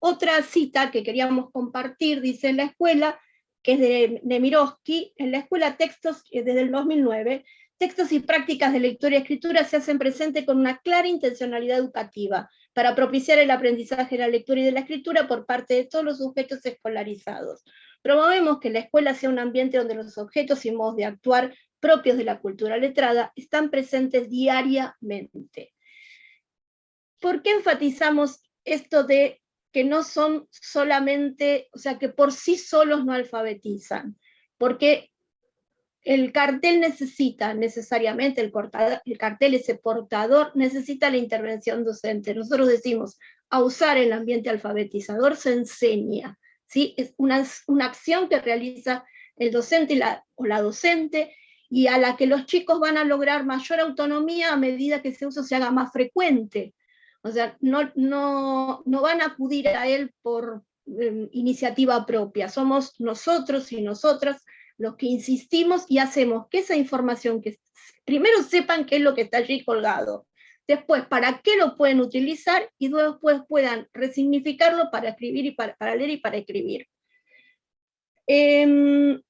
otra cita que queríamos compartir, dice en la escuela, que es de Nemirovsky, en la escuela textos desde el 2009, textos y prácticas de lectura y escritura se hacen presente con una clara intencionalidad educativa, para propiciar el aprendizaje de la lectura y de la escritura por parte de todos los sujetos escolarizados. Promovemos que la escuela sea un ambiente donde los objetos y modos de actuar propios de la cultura letrada están presentes diariamente. ¿Por qué enfatizamos esto de que no son solamente, o sea, que por sí solos no alfabetizan? Porque el cartel necesita necesariamente, el, el, cartel, ese portador, necesita la intervención docente. Nosotros decimos, a usar el ambiente alfabetizador se enseña, ¿sí? es una, una acción que realiza el docente o la docente, y a la que los chicos van a lograr mayor autonomía a medida que ese uso se haga más frecuente. O sea, no, no, no van a acudir a él por eh, iniciativa propia, somos nosotros y nosotras los que insistimos y hacemos que esa información, que primero sepan qué es lo que está allí colgado, después para qué lo pueden utilizar y después puedan resignificarlo para escribir y para, leer y para escribir. Em,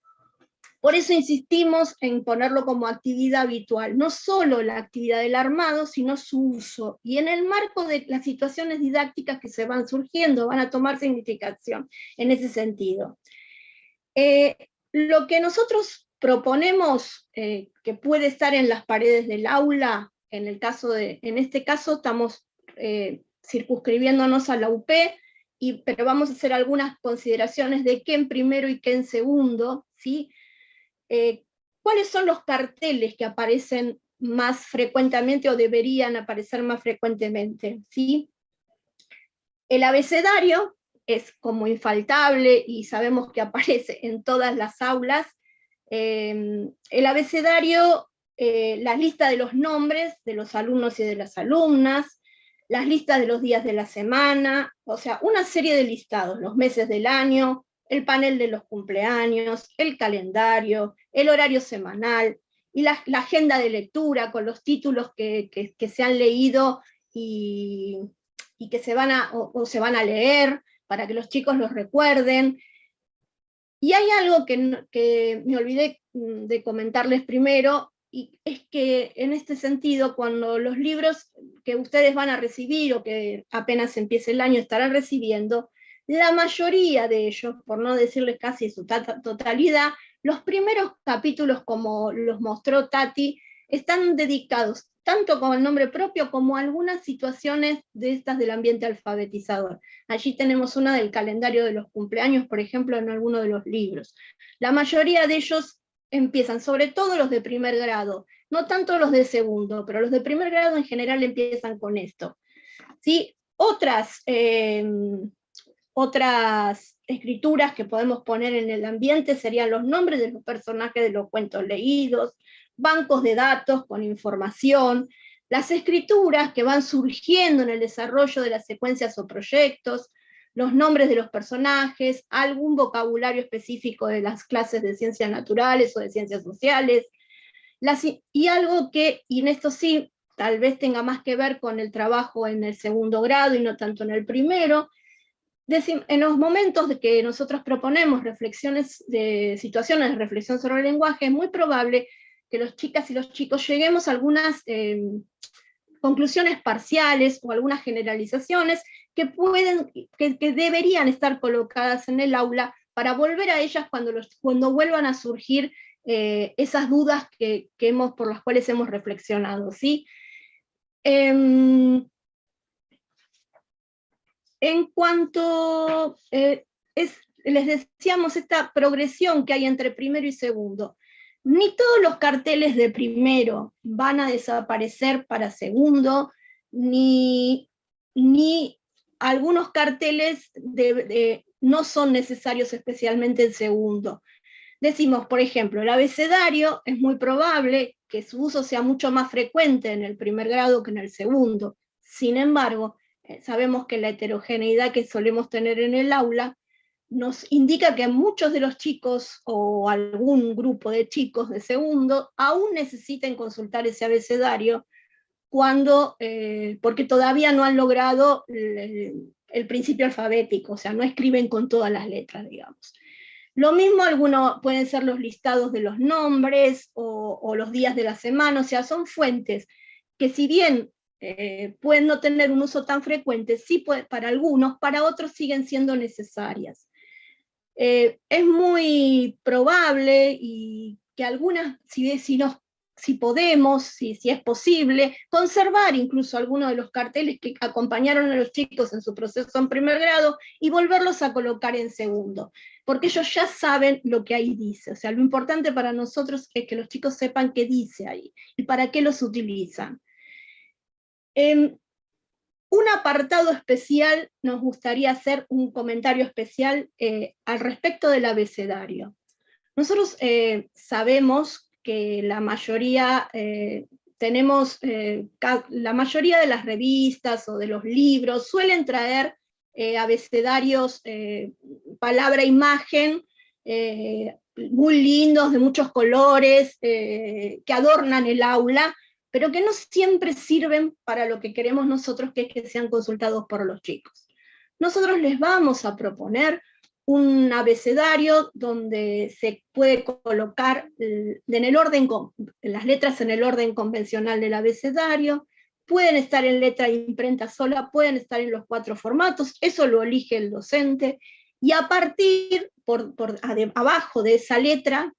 por eso insistimos en ponerlo como actividad habitual, no solo la actividad del armado, sino su uso. Y en el marco de las situaciones didácticas que se van surgiendo, van a tomar significación en ese sentido. Eh, lo que nosotros proponemos eh, que puede estar en las paredes del aula, en, el caso de, en este caso estamos eh, circunscribiéndonos a la UP, y, pero vamos a hacer algunas consideraciones de qué en primero y qué en segundo, ¿sí? Eh, ¿Cuáles son los carteles que aparecen más frecuentemente o deberían aparecer más frecuentemente? ¿sí? El abecedario, es como infaltable y sabemos que aparece en todas las aulas. Em, el abecedario, eh, las listas de los nombres de los alumnos y de las alumnas, las listas de los días de la semana, o sea, una serie de listados, los meses del año, el panel de los cumpleaños, el calendario, el horario semanal, y la, agenda de lectura con los títulos que, se han leído y, que se van a, o se van a leer, para que los chicos los recuerden. Y hay algo que, me olvidé mm, de comentarles primero, y es que en este sentido, cuando los libros que ustedes van a recibir o que apenas empiece el año estarán recibiendo, la mayoría de ellos, por no decirles casi su totalidad, los primeros capítulos, como los mostró Tati, están dedicados tanto con el nombre propio como algunas situaciones de estas del ambiente alfabetizador. Allí tenemos una del calendario de los cumpleaños, por ejemplo, en alguno de los libros. La mayoría de ellos empiezan, sobre todo los de primer grado, no tanto los de segundo, pero los de primer grado en general empiezan con esto. ¿Sí? Otras, eh, otras escrituras que podemos poner en el ambiente serían los nombres de los personajes de los cuentos leídos, bancos de datos con información, las escrituras que van surgiendo en el desarrollo de las secuencias o proyectos, los nombres de los personajes, algún vocabulario específico de las clases de ciencias naturales o de ciencias sociales, y algo que, y en esto sí, tal vez tenga más que ver con el trabajo en el segundo grado y no tanto en el primero, en los momentos de que nosotros proponemos reflexiones de situaciones de reflexión sobre el lenguaje, es muy probable que los chicas y los chicos lleguemos a algunas eh, conclusiones parciales o algunas generalizaciones que, pueden, que, deberían estar colocadas en el aula para volver a ellas cuando, los, cuando vuelvan a surgir eh, esas dudas que, hemos, por las cuales hemos reflexionado. ¿sí? Em, en cuanto, eh, es, les decíamos, esta progresión que hay entre primero y segundo, ni todos los carteles de primero van a desaparecer para segundo, ni, ni algunos carteles no son necesarios especialmente en segundo. Decimos, por ejemplo, el abecedario es muy probable que su uso sea mucho más frecuente en el primer grado que en el segundo. Sin embargo, eh, sabemos que la heterogeneidad que solemos tener en el aula nos indica que muchos de los chicos o algún grupo de chicos de segundo aún necesiten consultar ese abecedario cuando, eh, porque todavía no han logrado el, principio alfabético, o sea, no escriben con todas las letras, digamos. Lo mismo algunos pueden ser los listados de los nombres o, los días de la semana, o sea, son fuentes que si bien eh, pueden no tener un uso tan frecuente, sí para algunos, para otros siguen siendo necesarias. Eh, es muy probable y que algunas, si, si, si podemos, si, si, es posible, conservar incluso algunos de los carteles que acompañaron a los chicos en su proceso en primer grado y volverlos a colocar en segundo, porque ellos ya saben lo que ahí dice. O sea, lo importante para nosotros es que los chicos sepan qué dice ahí y para qué los utilizan. Em, un apartado especial, nos gustaría hacer un comentario especial eh, al respecto del abecedario. Nosotros eh, sabemos que la mayoría, eh, tenemos, la mayoría de las revistas o de los libros suelen traer abecedarios palabra-imagen, muy lindos, de muchos colores, que adornan el aula, pero que no siempre sirven para lo que queremos nosotros, que es que sean consultados por los chicos. Nosotros les vamos a proponer un abecedario donde se puede colocar en el orden, las letras en el orden convencional del abecedario, pueden estar en letra de imprenta sola, pueden estar en los cuatro formatos, eso lo elige el docente, y a partir, por, abajo de esa letra,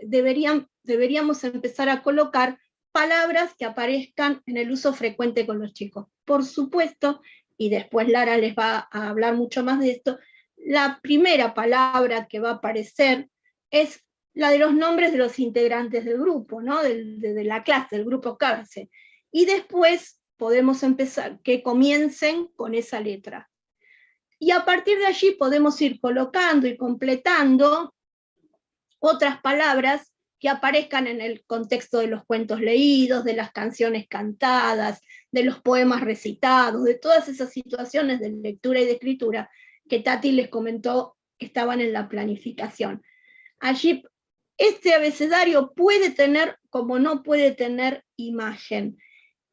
deberían, deberíamos empezar a colocar palabras que aparezcan en el uso frecuente con los chicos. Por supuesto, y después Lara les va a hablar mucho más de esto, la primera palabra que va a aparecer es la de los nombres de los integrantes del grupo, ¿no? de, la clase, del grupo clase. Y después podemos empezar, que comiencen con esa letra. Y a partir de allí podemos ir colocando y completando otras palabras que aparezcan en el contexto de los cuentos leídos, de las canciones cantadas, de los poemas recitados, de todas esas situaciones de lectura y de escritura que Tati les comentó estaban en la planificación. Allí este abecedario puede tener como no puede tener imagen.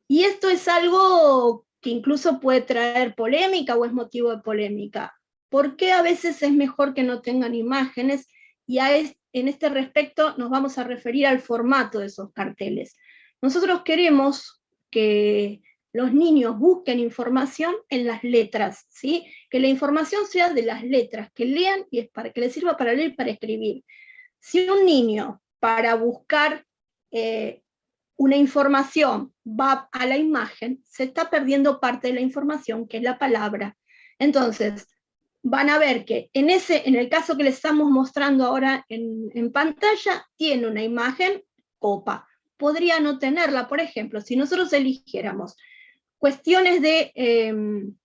Y esto es algo que incluso puede traer polémica o es motivo de polémica. ¿Por qué a veces es mejor que no tengan imágenes? Y a, en este respecto nos vamos a referir al formato de esos carteles. Nosotros queremos que los niños busquen información en las letras, ¿sí? que la información sea de las letras, que lean y es para que les sirva para leer y para escribir. Si un niño para buscar eh, una información va a la imagen, se está perdiendo parte de la información, que es la palabra. Entonces, van a ver que en, ese, en el caso que les estamos mostrando ahora en, pantalla, tiene una imagen copa. Podría no tenerla, por ejemplo, si nosotros eligiéramos cuestiones de em,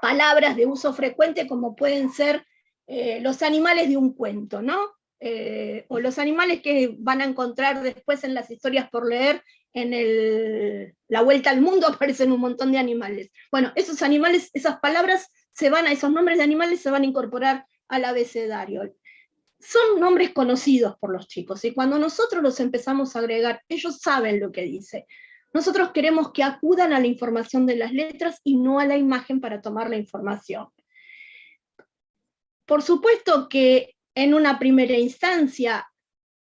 palabras de uso frecuente como pueden ser eh, los animales de un cuento, ¿no? Eh, o los animales que van a encontrar después en las historias por leer, en la vuelta al mundo aparecen un montón de animales. Bueno, esos animales, esas palabras se van a, esos nombres de animales se van a incorporar al abecedario. Son nombres conocidos por los chicos, y cuando nosotros los empezamos a agregar, ellos saben lo que dice. Nosotros queremos que acudan a la información de las letras y no a la imagen para tomar la información. Por supuesto que en una primera instancia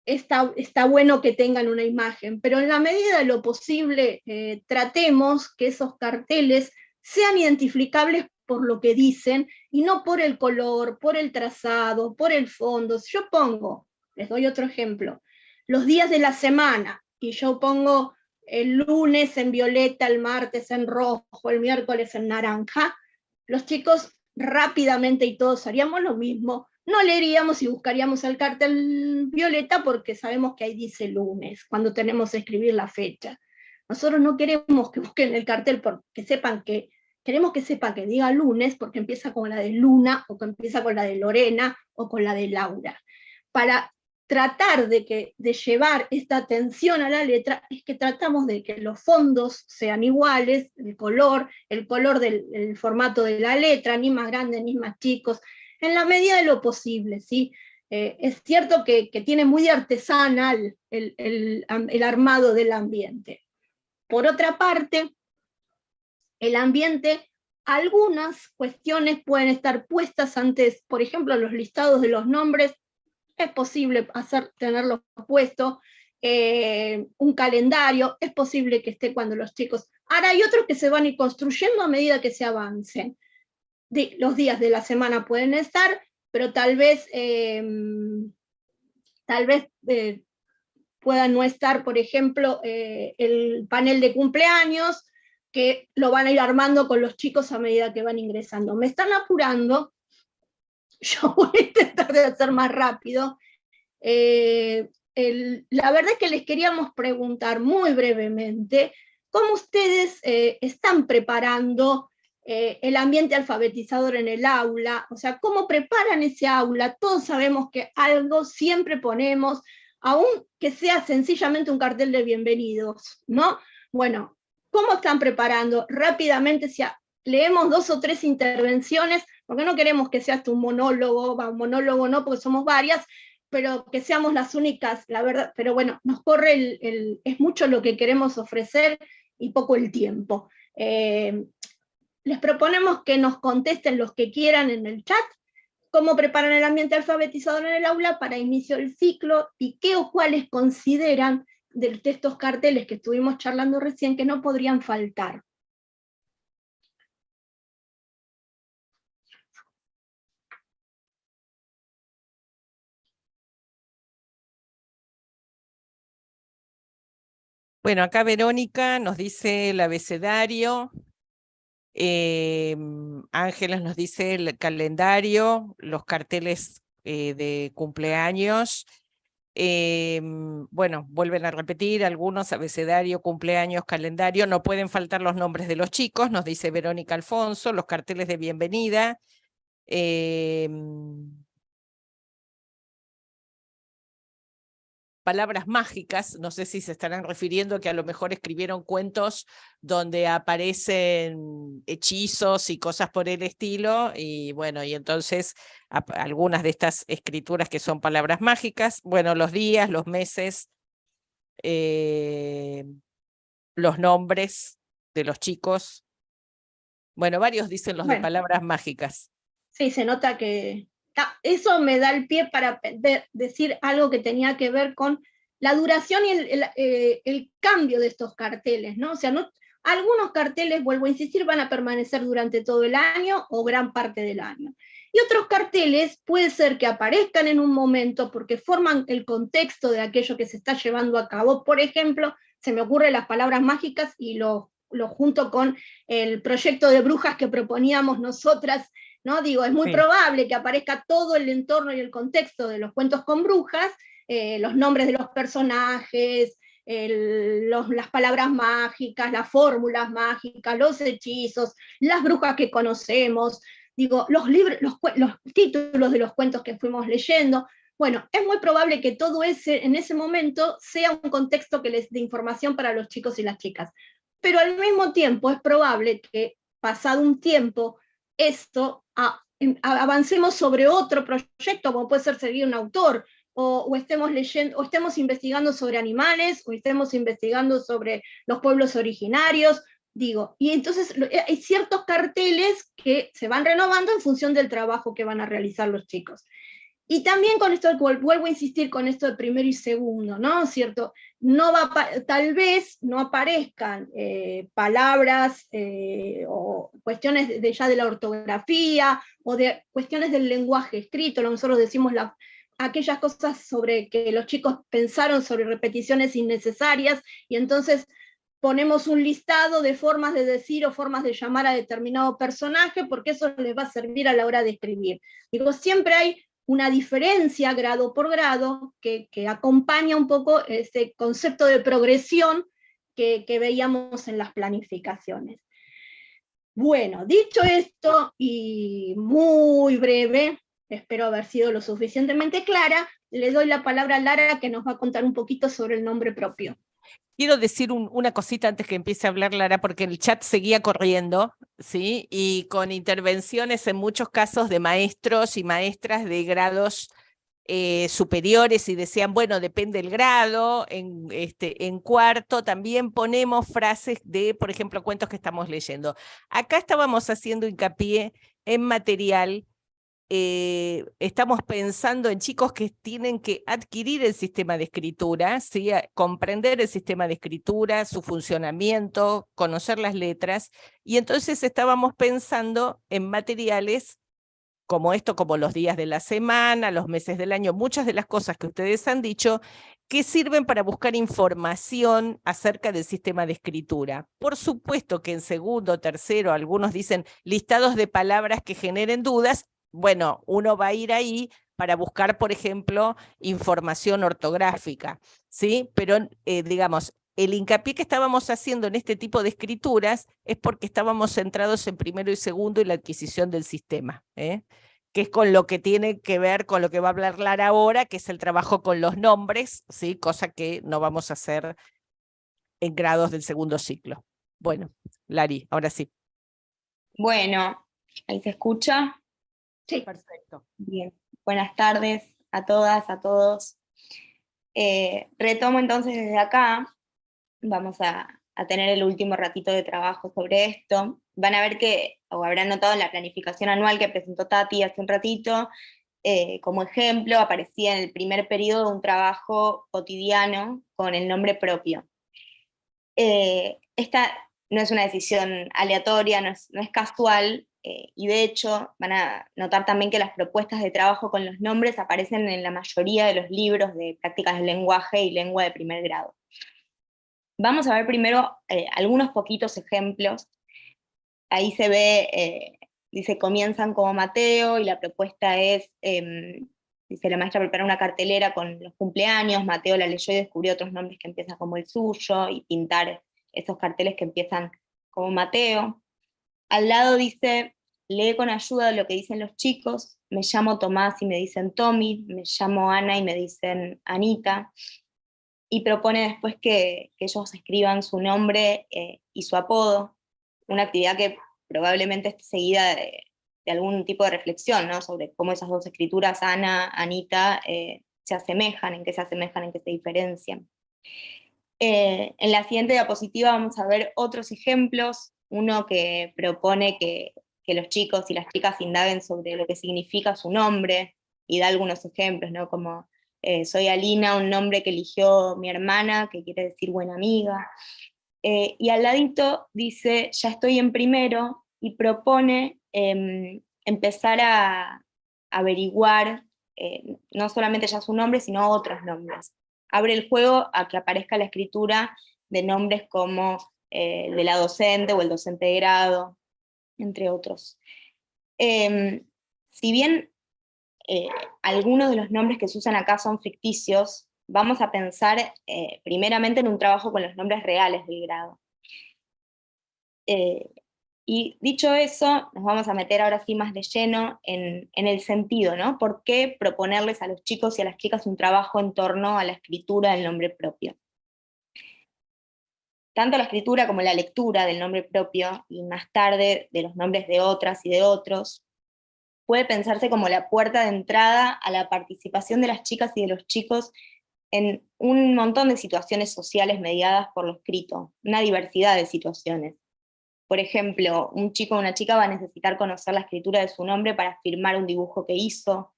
está, está bueno que tengan una imagen, pero en la medida de lo posible eh, tratemos que esos carteles sean identificables por lo que dicen y no por el color, por el trazado, por el fondo. Si yo pongo, les doy otro ejemplo, los días de la semana y yo pongo el lunes en violeta, el martes en rojo, el miércoles en naranja, los chicos rápidamente y todos haríamos lo mismo, no leeríamos y buscaríamos el cartel violeta porque sabemos que ahí dice lunes, cuando tenemos que escribir la fecha. Nosotros no queremos que busquen el cartel porque sepan que queremos que sepa que diga lunes porque empieza con la de Luna, o que empieza con la de Lorena, o con la de Laura. Para tratar de, que, de llevar esta atención a la letra, es que tratamos de que los fondos sean iguales, el color, el color del formato de la letra, ni más grandes ni más chicos, en la medida de lo posible, ¿sí? Eh, es cierto que, tiene muy artesanal el, el armado del ambiente. Por otra parte, el ambiente, algunas cuestiones pueden estar puestas antes, por ejemplo, los listados de los nombres, es posible hacer, tenerlos puestos, eh, un calendario, es posible que esté cuando los chicos... Ahora hay otros que se van a ir construyendo a medida que se avancen. los días de la semana pueden estar, pero tal vez, eh, tal vez eh, no estar, por ejemplo, el panel de cumpleaños, que lo van a ir armando con los chicos a medida que van ingresando. Me están apurando, yo voy a intentar de hacer más rápido. Eh, la verdad es que les queríamos preguntar muy brevemente cómo ustedes eh, están preparando eh, el ambiente alfabetizador en el aula, o sea, cómo preparan ese aula. Todos sabemos que algo siempre ponemos, aun que sea sencillamente un cartel de bienvenidos, ¿no? Bueno, ¿Cómo están preparando? Rápidamente, si leemos dos o tres intervenciones, porque no queremos que seas un monólogo, un monólogo no, porque somos varias, pero que seamos las únicas, la verdad, pero bueno, nos corre el, es mucho lo que queremos ofrecer y poco el tiempo. Eh, les proponemos que nos contesten los que quieran en el chat, cómo preparan el ambiente alfabetizador en el aula para inicio del ciclo y qué o cuáles consideran de, estos carteles que estuvimos charlando recién que no podrían faltar. Bueno, acá Verónica nos dice el abecedario, eh, Ángeles nos dice el calendario, los carteles eh, de cumpleaños, Em, bueno, vuelven a repetir algunos, abecedario, cumpleaños, calendario, no pueden faltar los nombres de los chicos, nos dice Verónica Alfonso, los carteles de bienvenida, em, palabras mágicas, no sé si se estarán refiriendo que a lo mejor escribieron cuentos donde aparecen hechizos y cosas por el estilo, y bueno, y entonces algunas de estas escrituras que son palabras mágicas, bueno, los días, los meses, eh, los nombres de los chicos, bueno, varios dicen los de palabras mágicas. Sí, se nota que, eso me da el pie para decir algo que tenía que ver con la duración y eh, el, cambio de estos carteles, ¿no? O sea, no, algunos carteles, vuelvo a insistir, van a permanecer durante todo el año o gran parte del año. Y otros carteles puede ser que aparezcan en un momento porque forman el contexto de aquello que se está llevando a cabo. Por ejemplo, se me ocurren las palabras mágicas y lo, lo junto con el proyecto de brujas que proponíamos nosotras, ¿no? Digo, es muy probable que aparezca todo el entorno y el contexto de los cuentos con brujas, eh, los nombres de los personajes, las palabras mágicas, las fórmulas mágicas, los hechizos, las brujas que conocemos, digo, los, libros, los, los títulos de los cuentos que fuimos leyendo, bueno, es muy probable que todo ese, en ese momento, sea un contexto que les dé información para los chicos y las chicas. Pero al mismo tiempo es probable que, pasado un tiempo, esto avancemos sobre otro proyecto, como puede ser seguir un autor, o, estemos leyendo, o estemos investigando sobre animales, o estemos investigando sobre los pueblos originarios, digo, y entonces hay ciertos carteles que se van renovando en función del trabajo que van a realizar los chicos. Y también con esto, vuelvo a insistir con esto de primero y segundo, ¿no? ¿Cierto? No va, tal vez no aparezcan eh, palabras eh, o cuestiones de, ya de la ortografía o de cuestiones del lenguaje escrito, nosotros decimos la, aquellas cosas sobre que los chicos pensaron sobre repeticiones innecesarias y entonces ponemos un listado de formas de decir o formas de llamar a determinado personaje porque eso les va a servir a la hora de escribir. Digo, siempre hay una diferencia grado por grado que, acompaña un poco ese concepto de progresión que, veíamos en las planificaciones. Bueno, dicho esto, y muy breve, espero haber sido lo suficientemente clara, le doy la palabra a Lara que nos va a contar un poquito sobre el nombre propio. Quiero decir una cosita antes que empiece a hablar Lara, porque el chat seguía corriendo, ¿sí? Y con intervenciones en muchos casos de maestros y maestras de grados eh, superiores y decían, bueno, depende del grado, en, este, en cuarto también ponemos frases de, por ejemplo, cuentos que estamos leyendo. Acá estábamos haciendo hincapié en material eh, estamos pensando en chicos que tienen que adquirir el sistema de escritura, comprender el sistema de escritura, su funcionamiento, conocer las letras, y entonces estábamos pensando en materiales como esto, como los días de la semana, los meses del año, muchas de las cosas que ustedes han dicho, que sirven para buscar información acerca del sistema de escritura. Por supuesto que en segundo, tercero, algunos dicen listados de palabras que generen dudas, bueno, uno va a ir ahí para buscar, por ejemplo, información ortográfica, ¿sí? Pero, eh, digamos, el hincapié que estábamos haciendo en este tipo de escrituras es porque estábamos centrados en primero y segundo y la adquisición del sistema, ¿eh? que es con lo que tiene que ver con lo que va a hablar Lara ahora, que es el trabajo con los nombres, ¿sí? cosa que no vamos a hacer en grados del segundo ciclo. Bueno, Lari, ahora sí. Bueno, ahí se escucha. Sí. Perfecto. Bien, buenas tardes a todas, a todos. Eh, retomo entonces desde acá, vamos a, tener el último ratito de trabajo sobre esto. Van a ver que, o habrán notado en la planificación anual que presentó Tati hace un ratito, eh, como ejemplo aparecía en el primer periodo un trabajo cotidiano con el nombre propio. Eh, esta no es una decisión aleatoria, no es casual, eh, y de hecho van a notar también que las propuestas de trabajo con los nombres aparecen en la mayoría de los libros de prácticas del lenguaje y lengua de primer grado. Vamos a ver primero eh, algunos poquitos ejemplos. Ahí se ve, eh, dice, comienzan como Mateo, y la propuesta es, em, dice, la maestra prepara una cartelera con los cumpleaños, Mateo la leyó y descubrió otros nombres que empiezan como el suyo, y pintar esos carteles que empiezan como Mateo. Al lado dice, lee con ayuda lo que dicen los chicos, me llamo Tomás y me dicen Tommy, me llamo Ana y me dicen Anita, y propone después que, ellos escriban su nombre eh, y su apodo, una actividad que probablemente esté seguida de, algún tipo de reflexión, ¿no? sobre cómo esas dos escrituras, Ana, Anita, eh, se asemejan, en qué se asemejan, en qué se diferencian. Eh, en la siguiente diapositiva vamos a ver otros ejemplos uno que propone que, los chicos y las chicas indaguen sobre lo que significa su nombre, y da algunos ejemplos, ¿no? como eh, soy Alina, un nombre que eligió mi hermana, que quiere decir buena amiga, eh, y al ladito dice, ya estoy en primero, y propone em, empezar a averiguar no solamente ya su nombre, sino otros nombres. Abre el juego a que aparezca la escritura de nombres como eh, el de la docente o el docente de grado, entre otros. Em, si bien eh, algunos de los nombres que se usan acá son ficticios, vamos a pensar eh, primeramente en un trabajo con los nombres reales del grado. Y dicho eso, nos vamos a meter ahora sí más de lleno en, el sentido, ¿no? ¿Por qué proponerles a los chicos y a las chicas un trabajo en torno a la escritura del nombre propio? tanto la escritura como la lectura del nombre propio, y más tarde de los nombres de otras y de otros, puede pensarse como la puerta de entrada a la participación de las chicas y de los chicos en un montón de situaciones sociales mediadas por lo escrito, una diversidad de situaciones. Por ejemplo, un chico o una chica va a necesitar conocer la escritura de su nombre para firmar un dibujo que hizo,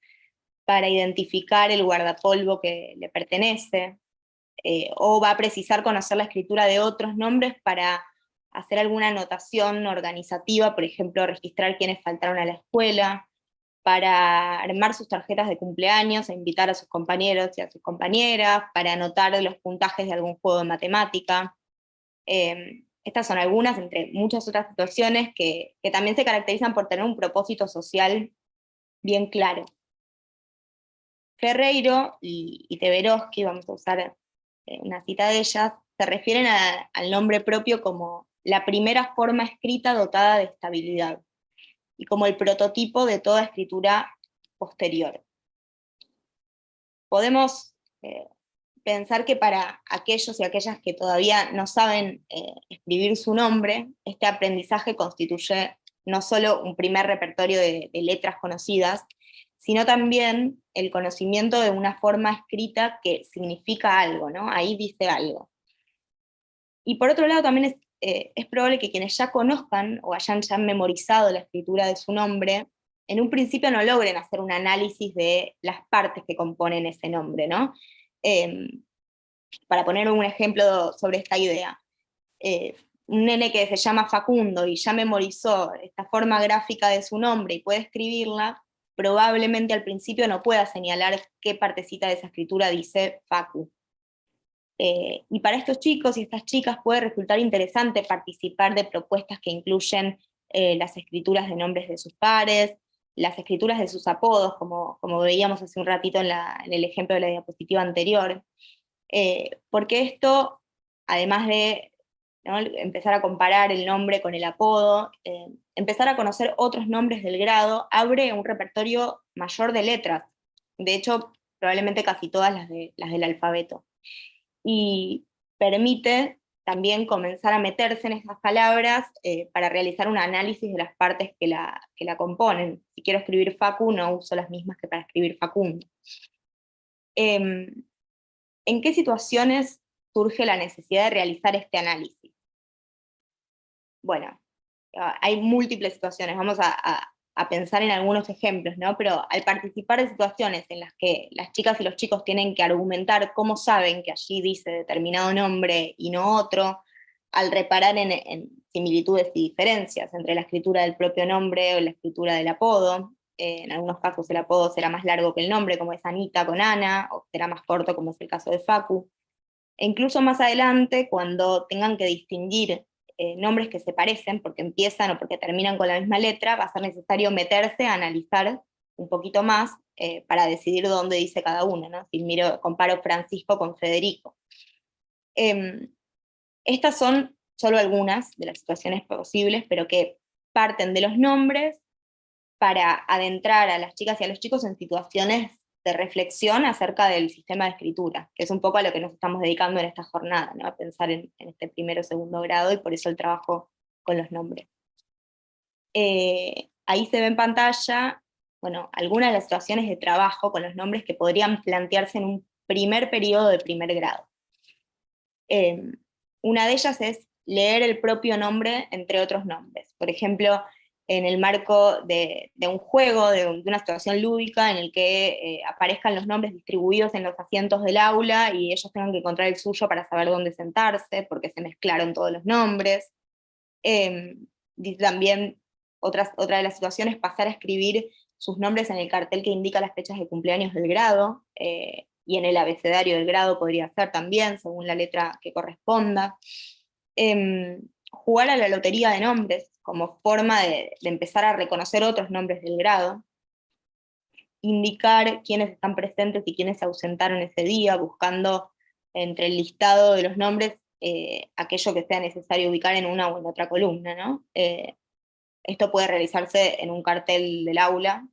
para identificar el guardapolvo que le pertenece, eh, o va a precisar conocer la escritura de otros nombres para hacer alguna anotación organizativa, por ejemplo, registrar quienes faltaron a la escuela, para armar sus tarjetas de cumpleaños e invitar a sus compañeros y a sus compañeras, para anotar los puntajes de algún juego de matemática. Em, estas son algunas, entre muchas otras situaciones, que, también se caracterizan por tener un propósito social bien claro. Ferreiro y, y vamos a usar eh, una cita de ellas, se refieren al nombre propio como la primera forma escrita dotada de estabilidad, y como el prototipo de toda escritura posterior. Podemos eh, pensar que para aquellos y aquellas que todavía no saben eh, escribir su nombre, este aprendizaje constituye no solo un primer repertorio de letras conocidas, sino también el conocimiento de una forma escrita que significa algo, ¿no? Ahí dice algo. Y por otro lado también es, eh, es probable que quienes ya conozcan o hayan ya memorizado la escritura de su nombre, en un principio no logren hacer un análisis de las partes que componen ese nombre, ¿no? Em, para poner un ejemplo sobre esta idea. Eh, un nene que se llama Facundo y ya memorizó esta forma gráfica de su nombre y puede escribirla, probablemente al principio no pueda señalar qué partecita de esa escritura dice Facu. Eh, y para estos chicos y estas chicas puede resultar interesante participar de propuestas que incluyen eh, las escrituras de nombres de sus pares, las escrituras de sus apodos, como, como veíamos hace un ratito en, el ejemplo de la diapositiva anterior, eh, porque esto, además de empezar a comparar el nombre con el apodo, eh, empezar a conocer otros nombres del grado, abre un repertorio mayor de letras, de hecho probablemente casi todas las, de, las del alfabeto, y permite también comenzar a meterse en estas palabras eh, para realizar un análisis de las partes que la, que la componen. Si quiero escribir Facu, no uso las mismas que para escribir Facundo. Em, ¿En qué situaciones surge la necesidad de realizar este análisis? bueno, ah, hay múltiples situaciones, vamos a, pensar en algunos ejemplos, ¿no? pero al participar de situaciones en las que las chicas y los chicos tienen que argumentar cómo saben que allí dice determinado nombre y no otro, al reparar en, similitudes y diferencias entre la escritura del propio nombre o la escritura del apodo, eh, en algunos casos el apodo será más largo que el nombre, como es Anita con Ana, o será más corto, como es el caso de Facu. E incluso más adelante, cuando tengan que distinguir eh, nombres que se parecen, porque empiezan o porque terminan con la misma letra, va a ser necesario meterse a analizar un poquito más eh, para decidir dónde dice cada uno, ¿no? si miro, comparo Francisco con Federico. Em, estas son solo algunas de las situaciones posibles, pero que parten de los nombres para adentrar a las chicas y a los chicos en situaciones de reflexión acerca del sistema de escritura, que es un poco a lo que nos estamos dedicando en esta jornada, ¿no? a pensar en, este primero o segundo grado, y por eso el trabajo con los nombres. Eh, ahí se ve en pantalla, bueno, algunas de las situaciones de trabajo con los nombres que podrían plantearse en un primer periodo de primer grado. Eh, una de ellas es leer el propio nombre entre otros nombres. Por ejemplo, en el marco de, un juego, de, una situación lúdica en el que eh, aparezcan los nombres distribuidos en los asientos del aula y ellos tengan que encontrar el suyo para saber dónde sentarse, porque se mezclaron todos los nombres. Eh, también otra de las situaciones, pasar a escribir sus nombres en el cartel que indica las fechas de cumpleaños del grado, eh, y en el abecedario del grado podría ser también, según la letra que corresponda. Jugar a la lotería de nombres como forma de, empezar a reconocer otros nombres del grado, indicar quiénes están presentes y quiénes se ausentaron ese día, buscando entre el listado de los nombres eh, aquello que sea necesario ubicar en una o en otra columna. Eh, esto puede realizarse en un cartel del aula,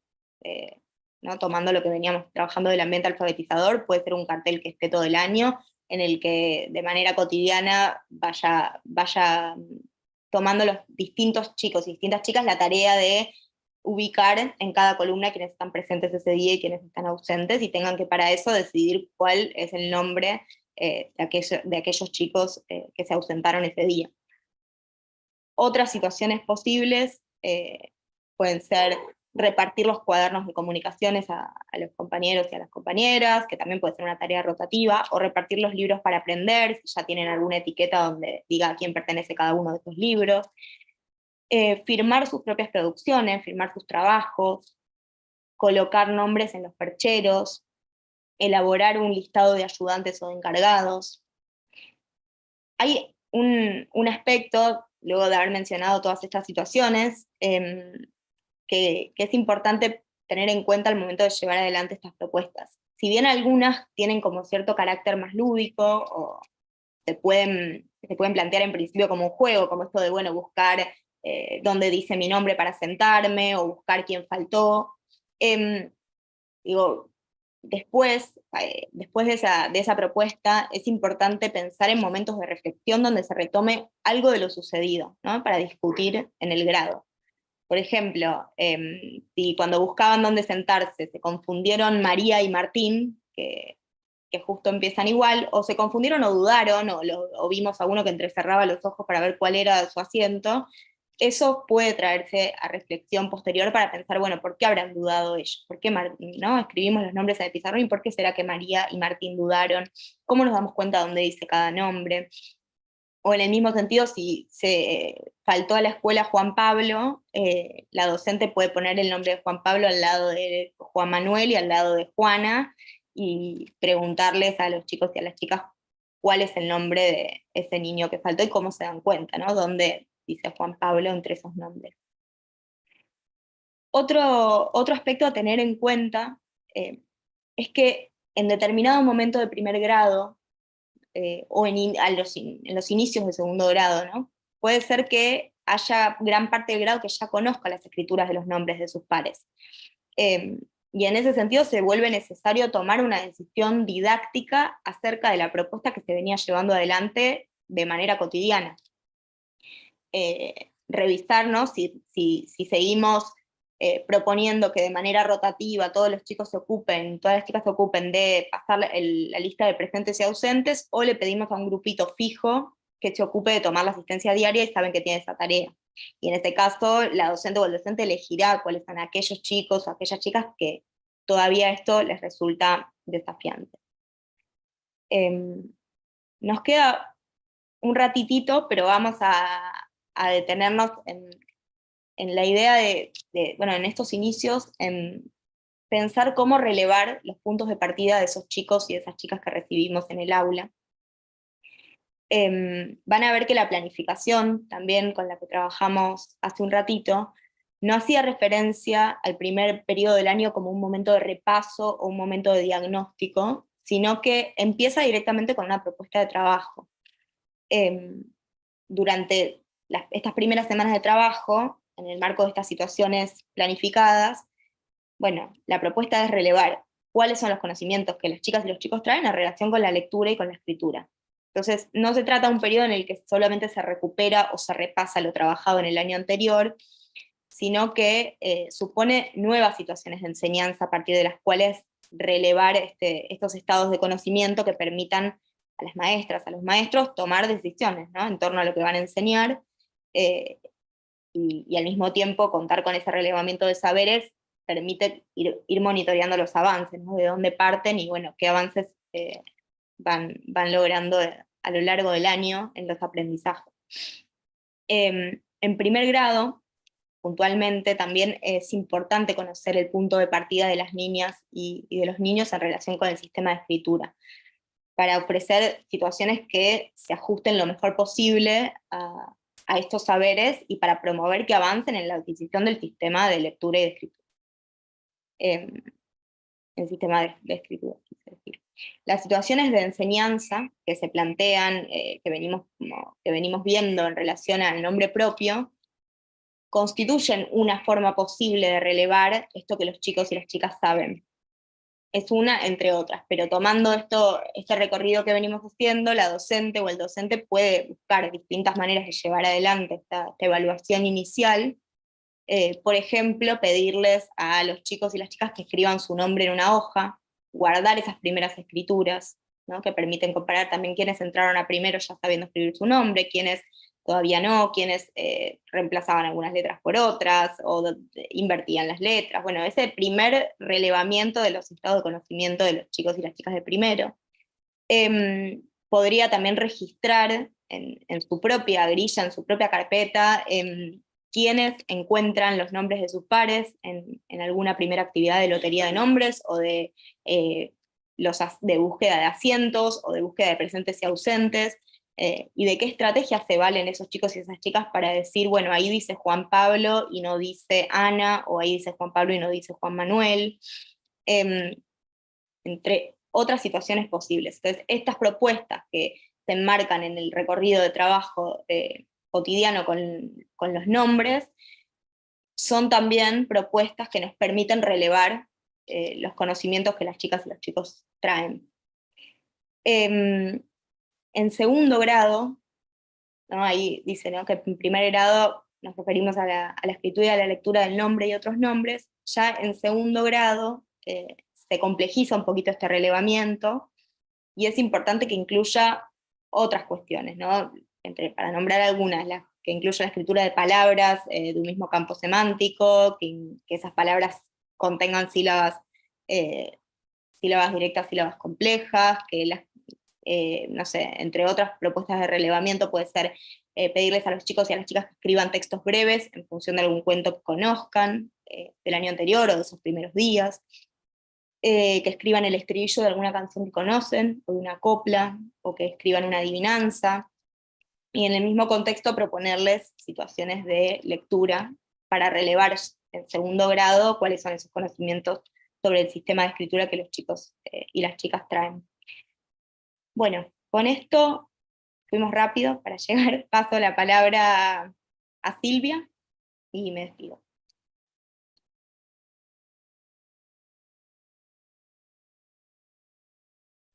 eh, ¿no? tomando lo que veníamos trabajando del ambiente alfabetizador, puede ser un cartel que esté todo el año, en el que de manera cotidiana vaya, vaya tomando los distintos chicos y distintas chicas la tarea de ubicar en cada columna quienes están presentes ese día y quienes están ausentes, y tengan que para eso decidir cuál es el nombre eh, de, aquellos chicos eh, que se ausentaron ese día. Otras situaciones posibles eh, pueden ser repartir los cuadernos de comunicaciones a, los compañeros y a las compañeras, que también puede ser una tarea rotativa, o repartir los libros para aprender, si ya tienen alguna etiqueta donde diga a quién pertenece cada uno de esos libros, eh, firmar sus propias producciones, firmar sus trabajos, colocar nombres en los percheros, elaborar un listado de ayudantes o de encargados. Hay un, aspecto, luego de haber mencionado todas estas situaciones, em, que, es importante tener en cuenta al momento de llevar adelante estas propuestas. Si bien algunas tienen como cierto carácter más lúdico, o se pueden, se pueden plantear en principio como un juego, como esto de, bueno, buscar eh, dónde dice mi nombre para sentarme, o buscar quién faltó. Em, digo, después, eh, después de, esa, de esa propuesta, es importante pensar en momentos de reflexión donde se retome algo de lo sucedido, ¿no? para discutir en el grado. Por ejemplo, em, si cuando buscaban dónde sentarse se confundieron María y Martín, que, justo empiezan igual, o se confundieron o dudaron, o, vimos a uno que entrecerraba los ojos para ver cuál era su asiento, eso puede traerse a reflexión posterior para pensar, bueno, ¿por qué habrán dudado ellos? ¿Por qué ¿no? escribimos los nombres en el pizarrón y por qué será que María y Martín dudaron? ¿Cómo nos damos cuenta dónde dice cada nombre? O en el mismo sentido, si se faltó a la escuela Juan Pablo, eh, la docente puede poner el nombre de Juan Pablo al lado de Juan Manuel y al lado de Juana, y preguntarles a los chicos y a las chicas cuál es el nombre de ese niño que faltó y cómo se dan cuenta, ¿no? Dónde dice Juan Pablo entre esos nombres. Otro, otro aspecto a tener en cuenta eh, es que en determinado momento de primer grado, eh, o en, los, inicios de segundo grado, ¿no? Puede ser que haya gran parte del grado que ya conozca las escrituras de los nombres de sus pares. Em, y en ese sentido se vuelve necesario tomar una decisión didáctica acerca de la propuesta que se venía llevando adelante de manera cotidiana. Eh, revisarnos si, si, si seguimos eh, proponiendo que de manera rotativa todos los chicos se ocupen, todas las chicas se ocupen de pasar la, lista de presentes y ausentes, o le pedimos a un grupito fijo que se ocupe de tomar la asistencia diaria y saben que tiene esa tarea. Y en este caso, la docente o el docente elegirá cuáles son aquellos chicos o aquellas chicas que todavía esto les resulta desafiante. Em, nos queda un ratitito, pero vamos a, a detenernos en, en la idea de, bueno, en estos inicios, en pensar cómo relevar los puntos de partida de esos chicos y de esas chicas que recibimos en el aula. Em, van a ver que la planificación, también con la que trabajamos hace un ratito, no hacía referencia al primer periodo del año como un momento de repaso o un momento de diagnóstico, sino que empieza directamente con una propuesta de trabajo. Em, durante estas primeras semanas de trabajo, en el marco de estas situaciones planificadas, bueno, la propuesta es relevar cuáles son los conocimientos que las chicas y los chicos traen en relación con la lectura y con la escritura. Entonces, no se trata de un periodo en el que solamente se recupera o se repasa lo trabajado en el año anterior, sino que eh, supone nuevas situaciones de enseñanza a partir de las cuales relevar este, estos estados de conocimiento que permitan a las maestras, a los maestros, tomar decisiones en torno a lo que van a enseñar, eh, y, al mismo tiempo contar con ese relevamiento de saberes permite ir, monitoreando los avances, de dónde parten y bueno, qué avances eh, van, van logrando a lo largo del año en los aprendizajes. Em, en primer grado, puntualmente, también es importante conocer el punto de partida de las niñas y, de los niños en relación con el sistema de escritura, para ofrecer situaciones que se ajusten lo mejor posible a, estos saberes y para promover que avancen en la adquisición del sistema de lectura y escritura. Em, el sistema de, escritura. Las situaciones de enseñanza que se plantean, eh, que, venimos, que venimos viendo en relación al nombre propio, constituyen una forma posible de relevar esto que los chicos y las chicas saben. Es una entre otras, pero tomando esto, este recorrido que venimos haciendo, la docente o el docente puede buscar distintas maneras de llevar adelante esta, evaluación inicial, eh, por ejemplo, pedirles a los chicos y las chicas que escriban su nombre en una hoja, guardar esas primeras escrituras, que permiten comparar también quiénes entraron a primero ya sabiendo escribir su nombre, quiénes todavía no, quienes eh, reemplazaban algunas letras por otras, o invertían las letras, bueno, ese primer relevamiento de los estados de conocimiento de los chicos y las chicas de primero. Em, podría también registrar en, su propia grilla, en su propia carpeta, em, quienes encuentran los nombres de sus pares en, alguna primera actividad de lotería de nombres, o eh, de búsqueda de asientos, o de búsqueda de presentes y ausentes, eh, y de qué estrategias se valen esos chicos y esas chicas para decir, bueno, ahí dice Juan Pablo y no dice Ana, o ahí dice Juan Pablo y no dice Juan Manuel, em, entre otras situaciones posibles. Entonces, estas propuestas que se enmarcan en el recorrido de trabajo eh, cotidiano con, los nombres, son también propuestas que nos permiten relevar eh, los conocimientos que las chicas y los chicos traen. Em, en segundo grado, ahí dice que en primer grado nos referimos a la, escritura y a la lectura del nombre y otros nombres, ya en segundo grado eh, se complejiza un poquito este relevamiento, y es importante que incluya otras cuestiones, ¿no? Entre, para nombrar algunas, que incluya la escritura de palabras eh, de un mismo campo semántico, que, esas palabras contengan sílabas, eh, sílabas directas, sílabas complejas, que las eh, no sé, entre otras propuestas de relevamiento puede ser eh, pedirles a los chicos y a las chicas que escriban textos breves en función de algún cuento que conozcan eh, del año anterior o de sus primeros días, que escriban el estribillo de alguna canción que conocen, o de una copla, o que escriban una adivinanza, y en el mismo contexto proponerles situaciones de lectura para relevar en segundo grado cuáles son esos conocimientos sobre el sistema de escritura que los chicos y las chicas traen. Bueno, con esto fuimos rápido para llegar, paso la palabra a Silvia y me despido.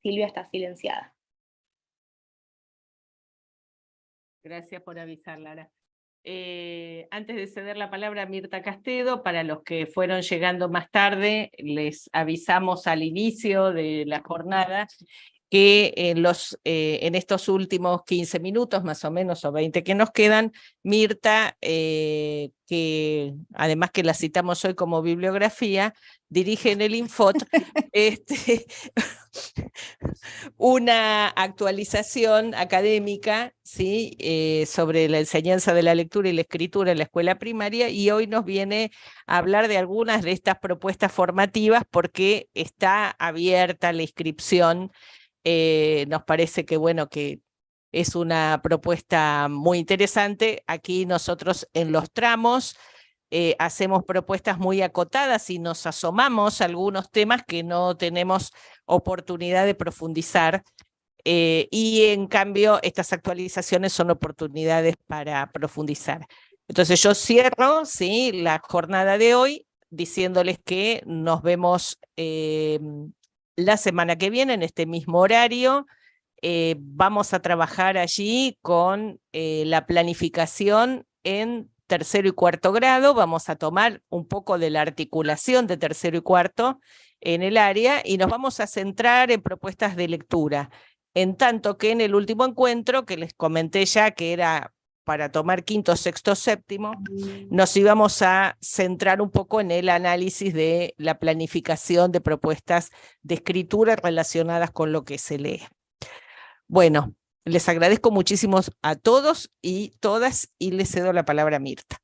Silvia está silenciada. Gracias por avisar, Lara. Eh, antes de ceder la palabra a Mirta Castedo, para los que fueron llegando más tarde, les avisamos al inicio de la jornada que en, los, eh, en estos últimos 15 minutos, más o menos, o 20 que nos quedan, Mirta, eh, que además que la citamos hoy como bibliografía, dirige en el Infot este, una actualización académica ¿sí? Eh, sobre la enseñanza de la lectura y la escritura en la escuela primaria, y hoy nos viene a hablar de algunas de estas propuestas formativas porque está abierta la inscripción eh, nos parece que, bueno, que es una propuesta muy interesante. Aquí nosotros en los tramos eh, hacemos propuestas muy acotadas y nos asomamos a algunos temas que no tenemos oportunidad de profundizar. Eh, y en cambio, estas actualizaciones son oportunidades para profundizar. Entonces yo cierro ¿sí? la jornada de hoy diciéndoles que nos vemos la semana que viene, en este mismo horario, eh, vamos a trabajar allí con eh, la planificación en tercero y cuarto grado, vamos a tomar un poco de la articulación de tercero y cuarto en el área y nos vamos a centrar en propuestas de lectura, en tanto que en el último encuentro, que les comenté ya que era para tomar quinto, sexto, séptimo, nos íbamos a centrar un poco en el análisis de la planificación de propuestas de escritura relacionadas con lo que se lee. Bueno, les agradezco muchísimo a todos y todas y les cedo la palabra a Mirta.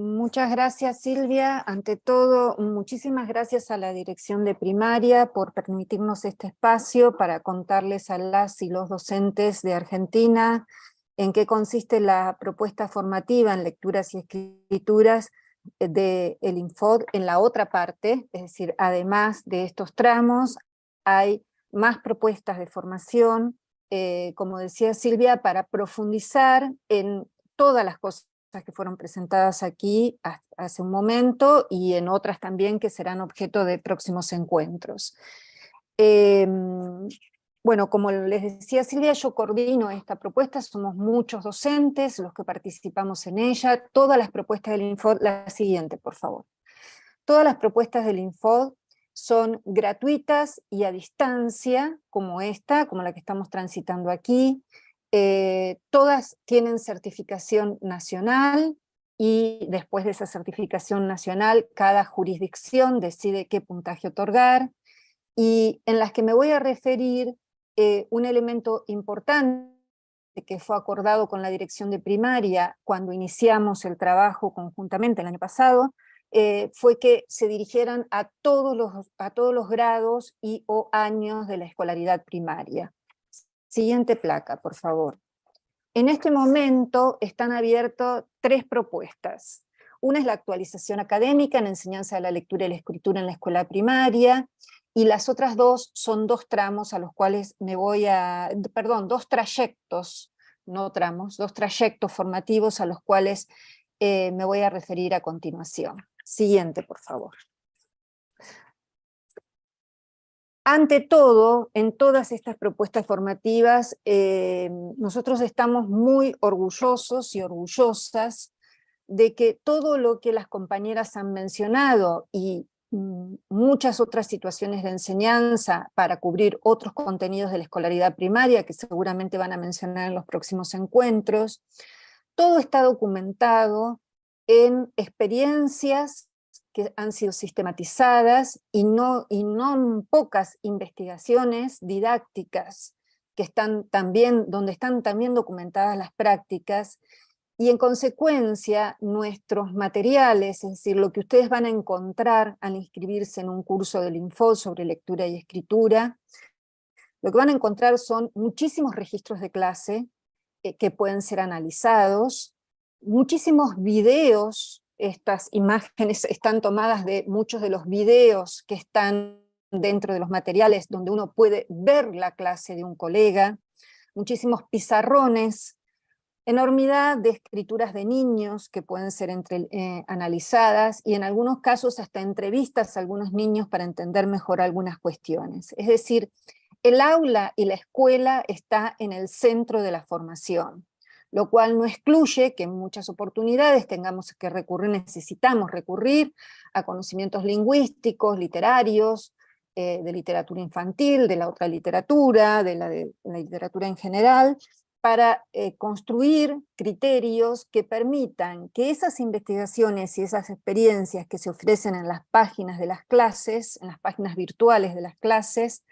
Muchas gracias Silvia. Ante todo, muchísimas gracias a la Dirección de Primaria por permitirnos este espacio para contarles a las y los docentes de Argentina en qué consiste la propuesta formativa en lecturas y escrituras del el Infod en la otra parte, es decir, además de estos tramos, hay más propuestas de formación, eh, como decía Silvia, para profundizar en todas las cosas que fueron presentadas aquí hace un momento y en otras también que serán objeto de próximos encuentros. Em, bueno, como les decía Silvia, yo coordino esta propuesta, somos muchos docentes los que participamos en ella, todas las propuestas del Infod, la siguiente por favor. Todas las propuestas del Infod son gratuitas y a distancia, como esta, como la que estamos transitando aquí, eh, todas tienen certificación nacional y después de esa certificación nacional cada jurisdicción decide qué puntaje otorgar y en las que me voy a referir eh, un elemento importante que fue acordado con la dirección de primaria cuando iniciamos el trabajo conjuntamente el año pasado, eh, fue que se dirigieran a todos, los, a todos los grados y o años de la escolaridad primaria. Siguiente placa, por favor. En este momento están abiertas tres propuestas. Una es la actualización académica en enseñanza de la lectura y la escritura en la escuela primaria, y las otras dos son dos tramos a los cuales me voy a, perdón, dos trayectos, no tramos, dos trayectos formativos a los cuales eh, me voy a referir a continuación. Siguiente, por favor. Ante todo, en todas estas propuestas formativas, eh, nosotros estamos muy orgullosos y orgullosas de que todo lo que las compañeras han mencionado y mm, muchas otras situaciones de enseñanza para cubrir otros contenidos de la escolaridad primaria que seguramente van a mencionar en los próximos encuentros, todo está documentado en experiencias que han sido sistematizadas y no, y no pocas investigaciones didácticas que están también, donde están también documentadas las prácticas, y en consecuencia nuestros materiales, es decir, lo que ustedes van a encontrar al inscribirse en un curso del Info sobre lectura y escritura, lo que van a encontrar son muchísimos registros de clase eh, que pueden ser analizados, muchísimos videos estas imágenes están tomadas de muchos de los videos que están dentro de los materiales donde uno puede ver la clase de un colega, muchísimos pizarrones, enormidad de escrituras de niños que pueden ser eh, analizadas y en algunos casos hasta entrevistas a algunos niños para entender mejor algunas cuestiones. Es decir, el aula y la escuela está en el centro de la formación lo cual no excluye que en muchas oportunidades tengamos que recurrir, necesitamos recurrir a conocimientos lingüísticos, literarios, eh, de literatura infantil, de la otra literatura, de la, de, la literatura en general, para eh, construir criterios que permitan que esas investigaciones y esas experiencias que se ofrecen en las páginas de las clases, en las páginas virtuales de las clases,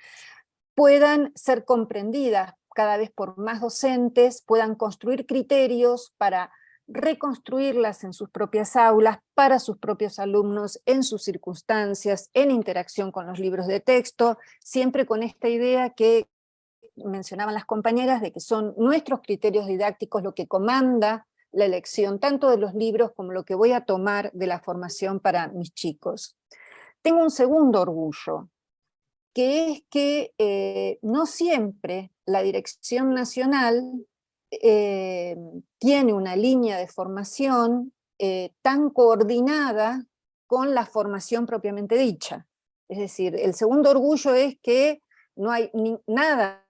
puedan ser comprendidas cada vez por más docentes puedan construir criterios para reconstruirlas en sus propias aulas, para sus propios alumnos, en sus circunstancias, en interacción con los libros de texto, siempre con esta idea que mencionaban las compañeras de que son nuestros criterios didácticos lo que comanda la elección tanto de los libros como lo que voy a tomar de la formación para mis chicos. Tengo un segundo orgullo, que es que eh, no siempre la Dirección Nacional eh, tiene una línea de formación eh, tan coordinada con la formación propiamente dicha. Es decir, el segundo orgullo es que no hay nada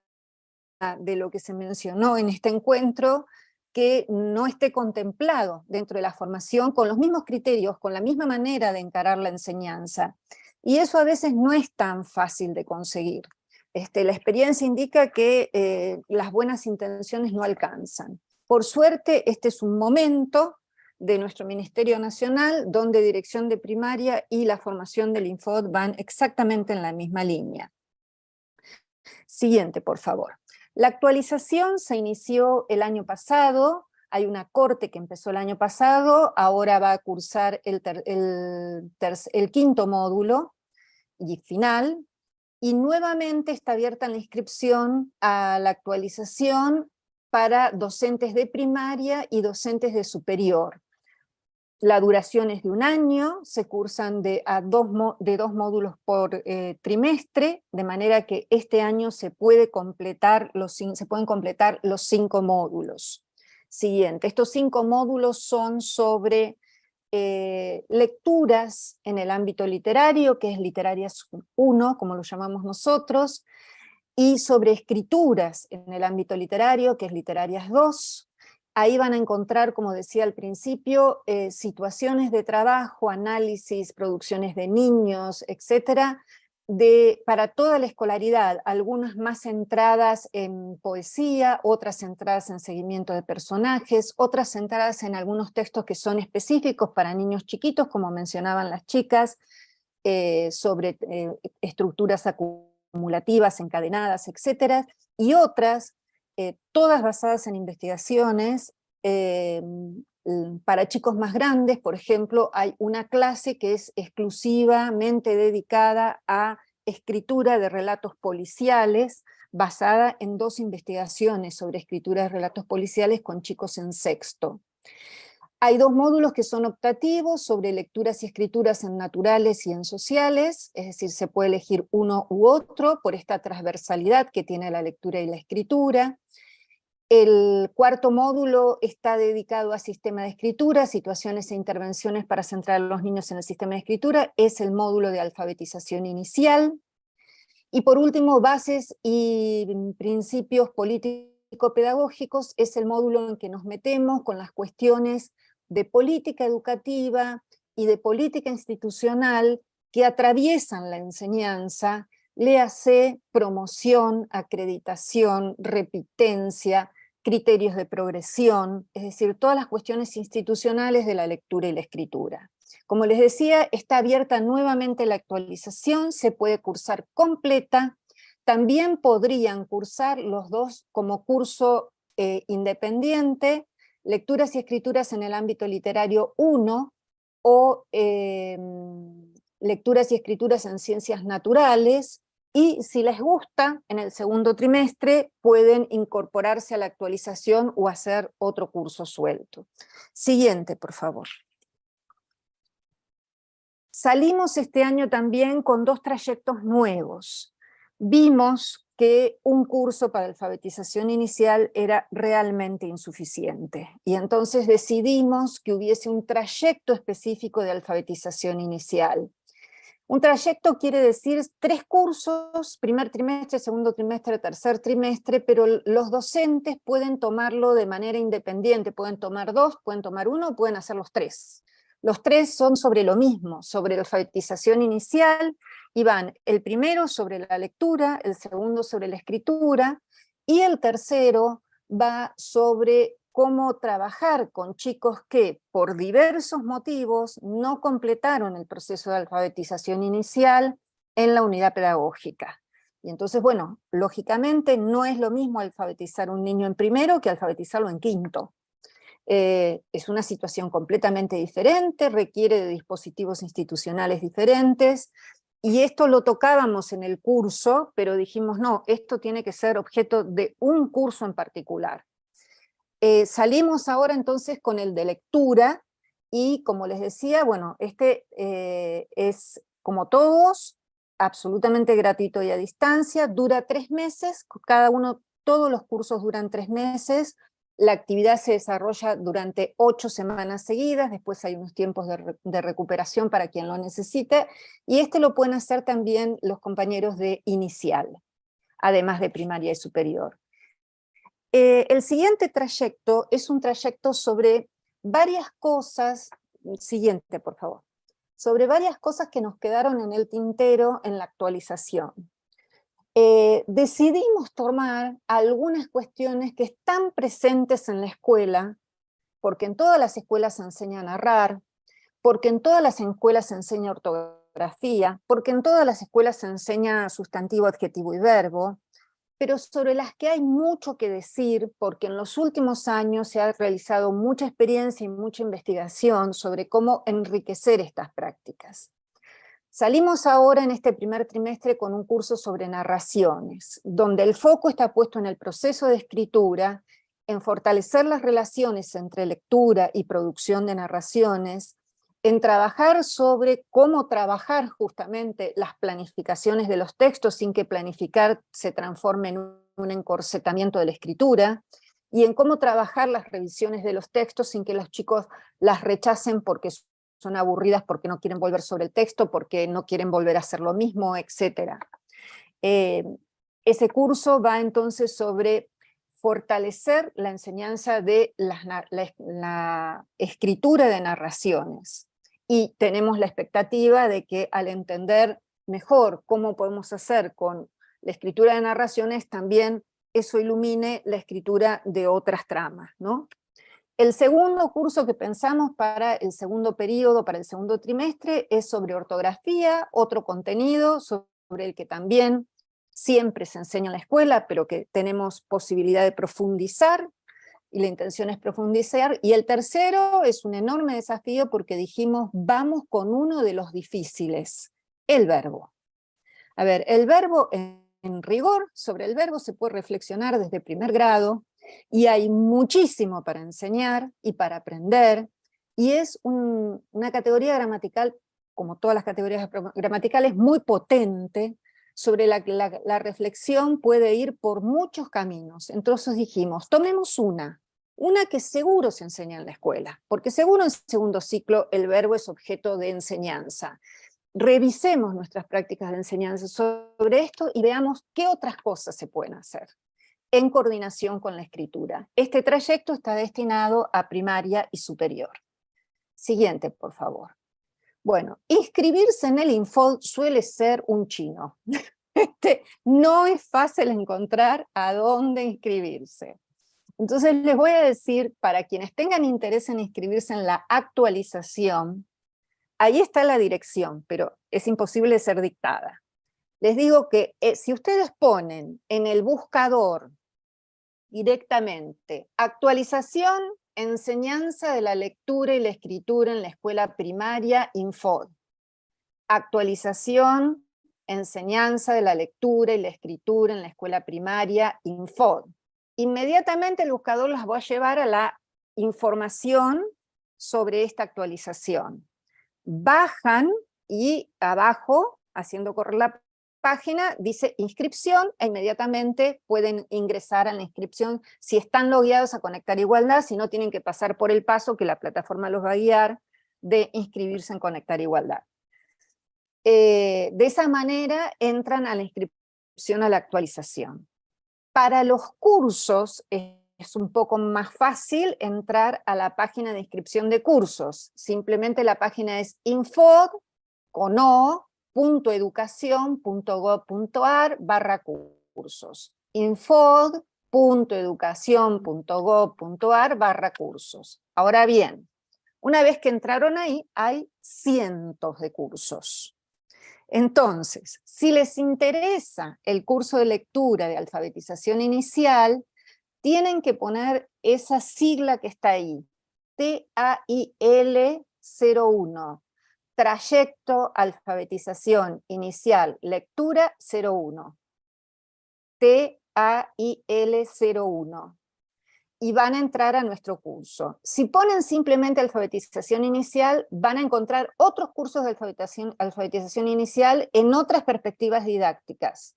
de lo que se mencionó en este encuentro que no esté contemplado dentro de la formación con los mismos criterios, con la misma manera de encarar la enseñanza. Y eso a veces no es tan fácil de conseguir. Este, la experiencia indica que eh, las buenas intenciones no alcanzan. Por suerte, este es un momento de nuestro Ministerio Nacional donde Dirección de Primaria y la formación del Infod van exactamente en la misma línea. Siguiente, por favor. La actualización se inició el año pasado hay una corte que empezó el año pasado, ahora va a cursar el, el quinto módulo y final, y nuevamente está abierta la inscripción a la actualización para docentes de primaria y docentes de superior. La duración es de un año, se cursan de, a dos, de dos módulos por eh, trimestre, de manera que este año se, se pueden completar los cinco módulos. Siguiente, estos cinco módulos son sobre eh, lecturas en el ámbito literario, que es Literarias 1, como lo llamamos nosotros, y sobre escrituras en el ámbito literario, que es Literarias 2, Ahí van a encontrar, como decía al principio, eh, situaciones de trabajo, análisis, producciones de niños, etcétera, de, para toda la escolaridad, algunas más centradas en poesía, otras centradas en seguimiento de personajes, otras centradas en algunos textos que son específicos para niños chiquitos, como mencionaban las chicas, eh, sobre eh, estructuras acumulativas, encadenadas, etcétera, y otras eh, todas basadas en investigaciones, para chicos más grandes, por ejemplo, hay una clase que es exclusivamente dedicada a escritura de relatos policiales, basada en dos investigaciones sobre escritura de relatos policiales con chicos en sexto. Hay dos módulos que son optativos sobre lecturas y escrituras en naturales y en sociales, es decir, se puede elegir uno u otro por esta transversalidad que tiene la lectura y la escritura. El cuarto módulo está dedicado a sistema de escritura, situaciones e intervenciones para centrar a los niños en el sistema de escritura, es el módulo de alfabetización inicial. Y por último, bases y principios político-pedagógicos, es el módulo en que nos metemos con las cuestiones de política educativa y de política institucional que atraviesan la enseñanza, léase promoción, acreditación, repitencia, criterios de progresión, es decir, todas las cuestiones institucionales de la lectura y la escritura. Como les decía, está abierta nuevamente la actualización, se puede cursar completa, también podrían cursar los dos como curso eh, independiente, Lecturas y Escrituras en el ámbito literario 1, o em, Lecturas y Escrituras en Ciencias Naturales, y si les gusta, en el segundo trimestre pueden incorporarse a la actualización o hacer otro curso suelto. Siguiente, por favor. Salimos este año también con dos trayectos nuevos. Vimos que un curso para alfabetización inicial era realmente insuficiente. Y entonces decidimos que hubiese un trayecto específico de alfabetización inicial. Un trayecto quiere decir tres cursos, primer trimestre, segundo trimestre, tercer trimestre, pero los docentes pueden tomarlo de manera independiente, pueden tomar dos, pueden tomar uno, pueden hacer los tres. Los tres son sobre lo mismo, sobre la alfabetización inicial, y van el primero sobre la lectura, el segundo sobre la escritura, y el tercero va sobre cómo trabajar con chicos que por diversos motivos no completaron el proceso de alfabetización inicial en la unidad pedagógica. Y entonces, bueno, lógicamente no es lo mismo alfabetizar un niño en primero que alfabetizarlo en quinto. Eh, es una situación completamente diferente, requiere de dispositivos institucionales diferentes, y esto lo tocábamos en el curso, pero dijimos, no, esto tiene que ser objeto de un curso en particular. Eh, salimos ahora entonces con el de lectura, y como les decía, bueno, este eh, es como todos, absolutamente gratuito y a distancia, dura tres meses, cada uno, todos los cursos duran tres meses, la actividad se desarrolla durante ocho semanas seguidas, después hay unos tiempos de, recuperación para quien lo necesite, y este lo pueden hacer también los compañeros de inicial, además de primaria y superior. Eh, el siguiente trayecto es un trayecto sobre varias cosas, siguiente por favor, sobre varias cosas que nos quedaron en el tintero en la actualización. Eh, decidimos tomar algunas cuestiones que están presentes en la escuela, porque en todas las escuelas se enseña a narrar, porque en todas las escuelas se enseña ortografía, porque en todas las escuelas se enseña sustantivo, adjetivo y verbo, pero sobre las que hay mucho que decir porque en los últimos años se ha realizado mucha experiencia y mucha investigación sobre cómo enriquecer estas prácticas. Salimos ahora en este primer trimestre con un curso sobre narraciones, donde el foco está puesto en el proceso de escritura, en fortalecer las relaciones entre lectura y producción de narraciones, en trabajar sobre cómo trabajar justamente las planificaciones de los textos sin que planificar se transforme en un encorsetamiento de la escritura, y en cómo trabajar las revisiones de los textos sin que los chicos las rechacen porque son aburridas, porque no quieren volver sobre el texto, porque no quieren volver a hacer lo mismo, etc. Eh, ese curso va entonces sobre fortalecer la enseñanza de la escritura de narraciones, y tenemos la expectativa de que al entender mejor cómo podemos hacer con la escritura de narraciones, también eso ilumine la escritura de otras tramas. ¿no? El segundo curso que pensamos para el segundo periodo, para el segundo trimestre, es sobre ortografía, otro contenido sobre el que también siempre se enseña en la escuela, pero que tenemos posibilidad de profundizar, y la intención es profundizar, y el tercero es un enorme desafío porque dijimos, vamos con uno de los difíciles, el verbo. A ver, el verbo, en, rigor, sobre el verbo se puede reflexionar desde primer grado, y hay muchísimo para enseñar y para aprender, y es una categoría gramatical, como todas las categorías gramaticales, muy potente, sobre la reflexión puede ir por muchos caminos. Entonces dijimos, tomemos una, una que seguro se enseña en la escuela, porque seguro en segundo ciclo el verbo es objeto de enseñanza. Revisemos nuestras prácticas de enseñanza sobre esto y veamos qué otras cosas se pueden hacer en coordinación con la escritura. Este trayecto está destinado a primaria y superior. Siguiente, por favor. Bueno, inscribirse en el Infold suele ser un chino. Este, no es fácil encontrar a dónde inscribirse. Entonces les voy a decir, para quienes tengan interés en inscribirse en la actualización, ahí está la dirección, pero es imposible ser dictada. Les digo que eh, si ustedes ponen en el buscador directamente actualización enseñanza de la lectura y la escritura en la escuela primaria Infod. Actualización, enseñanza de la lectura y la escritura en la escuela primaria Infod. Inmediatamente el buscador las va a llevar a la información sobre esta actualización. Bajan y abajo, haciendo correr la página dice inscripción e inmediatamente pueden ingresar a la inscripción si están logueados a Conectar Igualdad, si no tienen que pasar por el paso que la plataforma los va a guiar de inscribirse en Conectar Igualdad. Eh, de esa manera entran a la inscripción a la actualización. Para los cursos es un poco más fácil entrar a la página de inscripción de cursos. Simplemente la página es infod, con O, .educación.gov.ar barra cursos. infod.educación.gov.ar barra cursos. Ahora bien, una vez que entraron ahí, hay cientos de cursos. Entonces, si les interesa el curso de lectura de alfabetización inicial, tienen que poner esa sigla que está ahí, TAIL 01, Trayecto, alfabetización, inicial, lectura 01. T-A-I-L-01. Y van a entrar a nuestro curso. Si ponen simplemente alfabetización inicial, van a encontrar otros cursos de alfabetización, alfabetización inicial en otras perspectivas didácticas.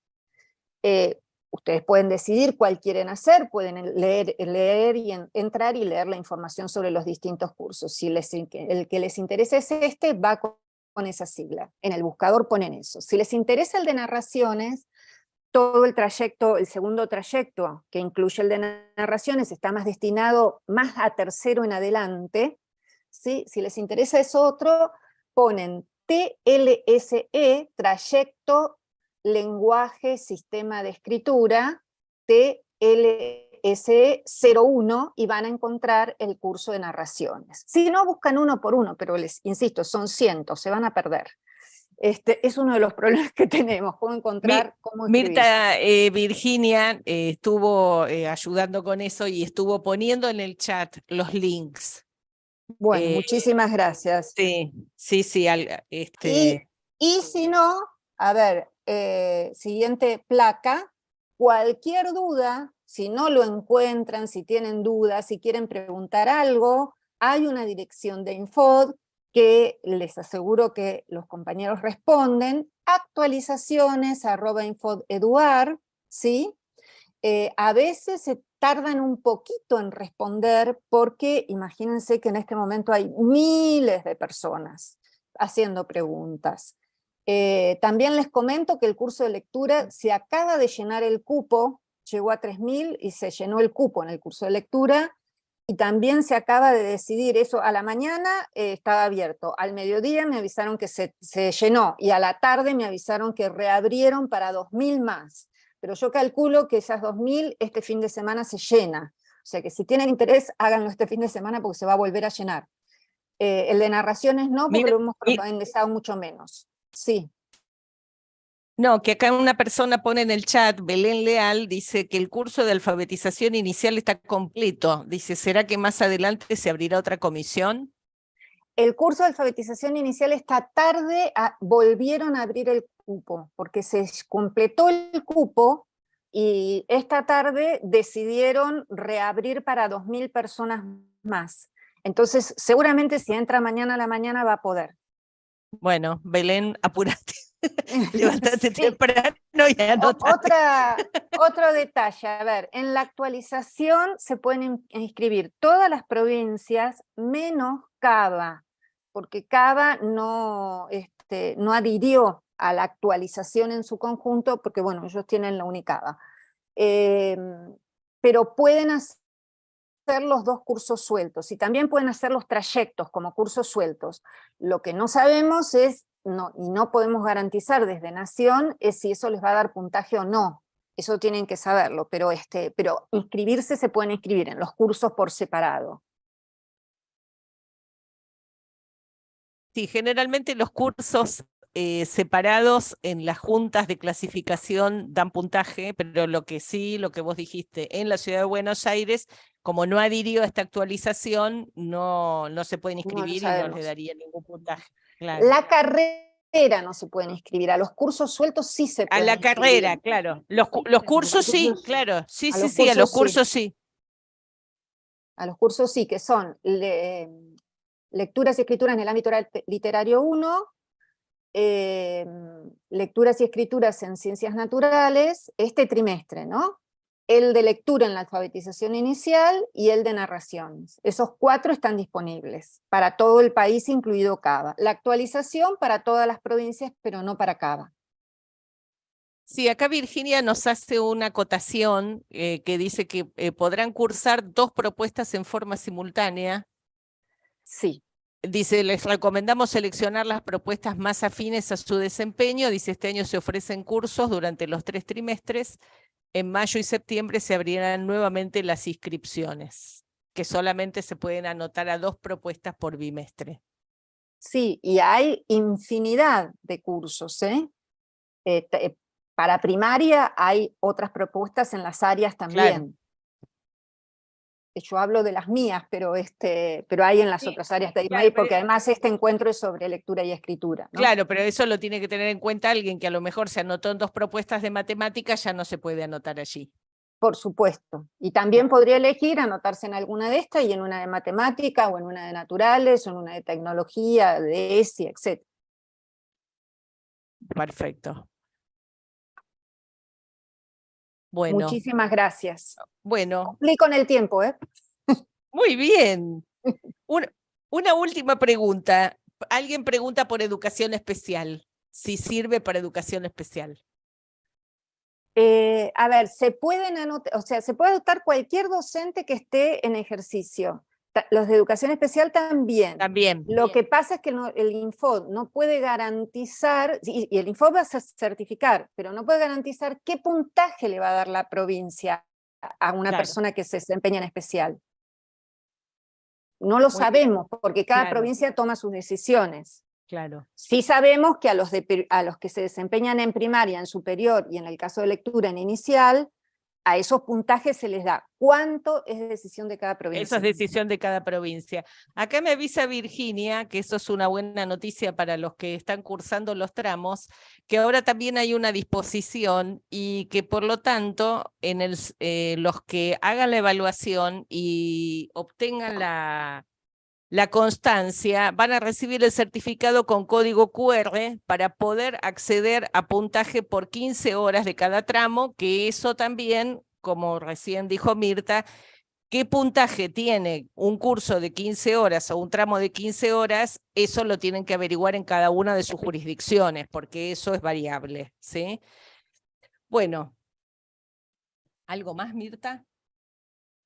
Eh, ustedes pueden decidir cuál quieren hacer, pueden leer, leer y entrar y leer la información sobre los distintos cursos. Si les, el que les interesa es este, va con esa sigla. En el buscador ponen eso. Si les interesa el de narraciones, todo el trayecto, el segundo trayecto, que incluye el de narraciones, está más destinado más a tercero en adelante. ¿sí? Si les interesa eso otro, ponen TLSE, trayecto lenguaje, sistema de escritura, TLSE01 y van a encontrar el curso de narraciones. Si no, buscan uno por uno, pero les insisto, son cientos, se van a perder. Este, es uno de los problemas que tenemos, cómo encontrar cómo escribir. Mirta eh, Virginia eh, estuvo eh, ayudando con eso y estuvo poniendo en el chat los links. Bueno, muchísimas gracias. Sí, sí, sí. al- Y, este, y si no, a ver, eh, siguiente placa, cualquier duda, si no lo encuentran, si tienen dudas, si quieren preguntar algo, hay una dirección de Infod que les aseguro que los compañeros responden, actualizaciones arroba infodeduar, ¿sí? Eh, a veces se tardan un poquito en responder porque imagínense que en este momento hay miles de personas haciendo preguntas. Eh, también les comento que el curso de lectura se acaba de llenar el cupo, llegó a 3.000 y se llenó el cupo en el curso de lectura, y también se acaba de decidir eso, a la mañana eh, estaba abierto, al mediodía me avisaron que se, se llenó, y a la tarde me avisaron que reabrieron para 2.000 más, pero yo calculo que esas 2.000 este fin de semana se llena, o sea que si tienen interés, háganlo este fin de semana porque se va a volver a llenar. Eh, el de narraciones no, porque Mira, lo hemos empezado mucho menos. Sí. No, que acá una persona pone en el chat, Belén Leal, dice que el curso de alfabetización inicial está completo. Dice, ¿será que más adelante se abrirá otra comisión? El curso de alfabetización inicial esta tarde ah, volvieron a abrir el cupo, porque se completó el cupo y esta tarde decidieron reabrir para 2.000 personas más. Entonces, seguramente si entra mañana a la mañana va a poder. Bueno, Belén, apúrate, levántate Sí. temprano y O- anota. Otra, otro detalle, a ver, en la actualización se pueden in- inscribir todas las provincias menos Cava, porque Cava no, este, no adhirió a la actualización en su conjunto, porque bueno, ellos tienen la Unicava. Em, pero pueden hacer los dos cursos sueltos, y también pueden hacer los trayectos como cursos sueltos. Lo que no sabemos es, no, y no podemos garantizar desde Nación, es si eso les va a dar puntaje o no. Eso tienen que saberlo, pero, este, pero inscribirse se pueden inscribir en los cursos por separado. Sí, generalmente los cursos eh, separados en las juntas de clasificación dan puntaje, pero lo que sí, lo que vos dijiste, en la ciudad de Buenos Aires, como no adhirió a esta actualización, no, no se pueden inscribir y no le sabemos. daría ningún puntaje. Claro. La carrera no se pueden inscribir, a los cursos sueltos sí se A pueden la inscribir. carrera, claro. Los, los cursos sí, claro. Sí, A sí, los sí, a los cursos sí. A los cursos sí, que son le- lecturas y escrituras en el ámbito literario 1, eh, lecturas y escrituras en ciencias naturales, este trimestre, ¿no? El de lectura en la alfabetización inicial y el de narraciones. Esos cuatro están disponibles para todo el país, incluido Cava. La actualización para todas las provincias, pero no para Cava. Sí, acá Virginia nos hace una acotación eh, que dice que eh, podrán cursar dos propuestas en forma simultánea. Sí, Dice, les recomendamos seleccionar las propuestas más afines a su desempeño. Dice, este año se ofrecen cursos durante los tres trimestres. En mayo y septiembre se abrirán nuevamente las inscripciones, que solamente se pueden anotar a dos propuestas por bimestre. Sí, y hay infinidad de cursos. ¿eh? Eh, te- eh, para primaria hay otras propuestas en las áreas también. Yo hablo de las mías, pero, este, pero hay en las Sí, otras áreas de IMAI, porque además este encuentro es sobre lectura y escritura. ¿no? Claro, pero eso lo tiene que tener en cuenta alguien que a lo mejor se anotó en dos propuestas de matemáticas, ya no se puede anotar allí. Por supuesto. Y también podría elegir anotarse en alguna de estas y en una de matemática, o en una de naturales, o en una de tecnología, de ESI, etc. Perfecto. Bueno, Muchísimas gracias. bueno, Cumplí con el tiempo, ¿eh? muy bien. Un- una última pregunta. Alguien pregunta por educación especial, si sirve para educación especial. Eh, a ver, se pueden anotar, o sea, se puede anotar cualquier docente que esté en ejercicio. Los de educación especial también. También. Lo que pasa es que no- el Infod no puede garantizar, y, y el Infod va a cer- certificar, pero no puede garantizar qué puntaje le va a dar la provincia a- una Claro. persona que se desempeña en especial. No lo sabemos, porque cada Claro. provincia toma sus decisiones. Claro. Sí sabemos que a los, de, a los que se desempeñan en primaria, en superior y en el caso de lectura en inicial, a esos puntajes se les da. ¿Cuánto es decisión de cada provincia? Eso es decisión de cada provincia. Acá me avisa Virginia, que eso es una buena noticia para los que están cursando los tramos, que ahora también hay una disposición y que por lo tanto en el, eh, los que hagan la evaluación y obtengan la, la constancia, van a recibir el certificado con código QR para poder acceder a puntaje por 15 horas de cada tramo, que eso también, como recién dijo Mirta, qué puntaje tiene un curso de 15 horas o un tramo de 15 horas, eso lo tienen que averiguar en cada una de sus jurisdicciones, porque eso es variable. ¿sí? Bueno, ¿algo más, Mirta?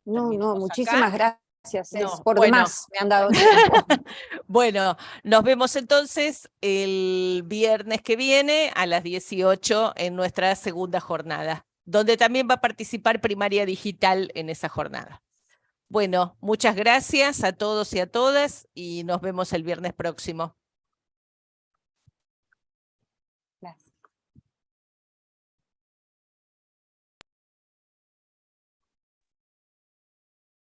No, no, muchísimas gracias gracias, por demás me han dado bueno, nos vemos entonces el viernes que viene a las 18 en nuestra segunda jornada, donde también va a participar Primaria Digital en esa jornada. Bueno, muchas gracias a todos y a todas y nos vemos el viernes próximo.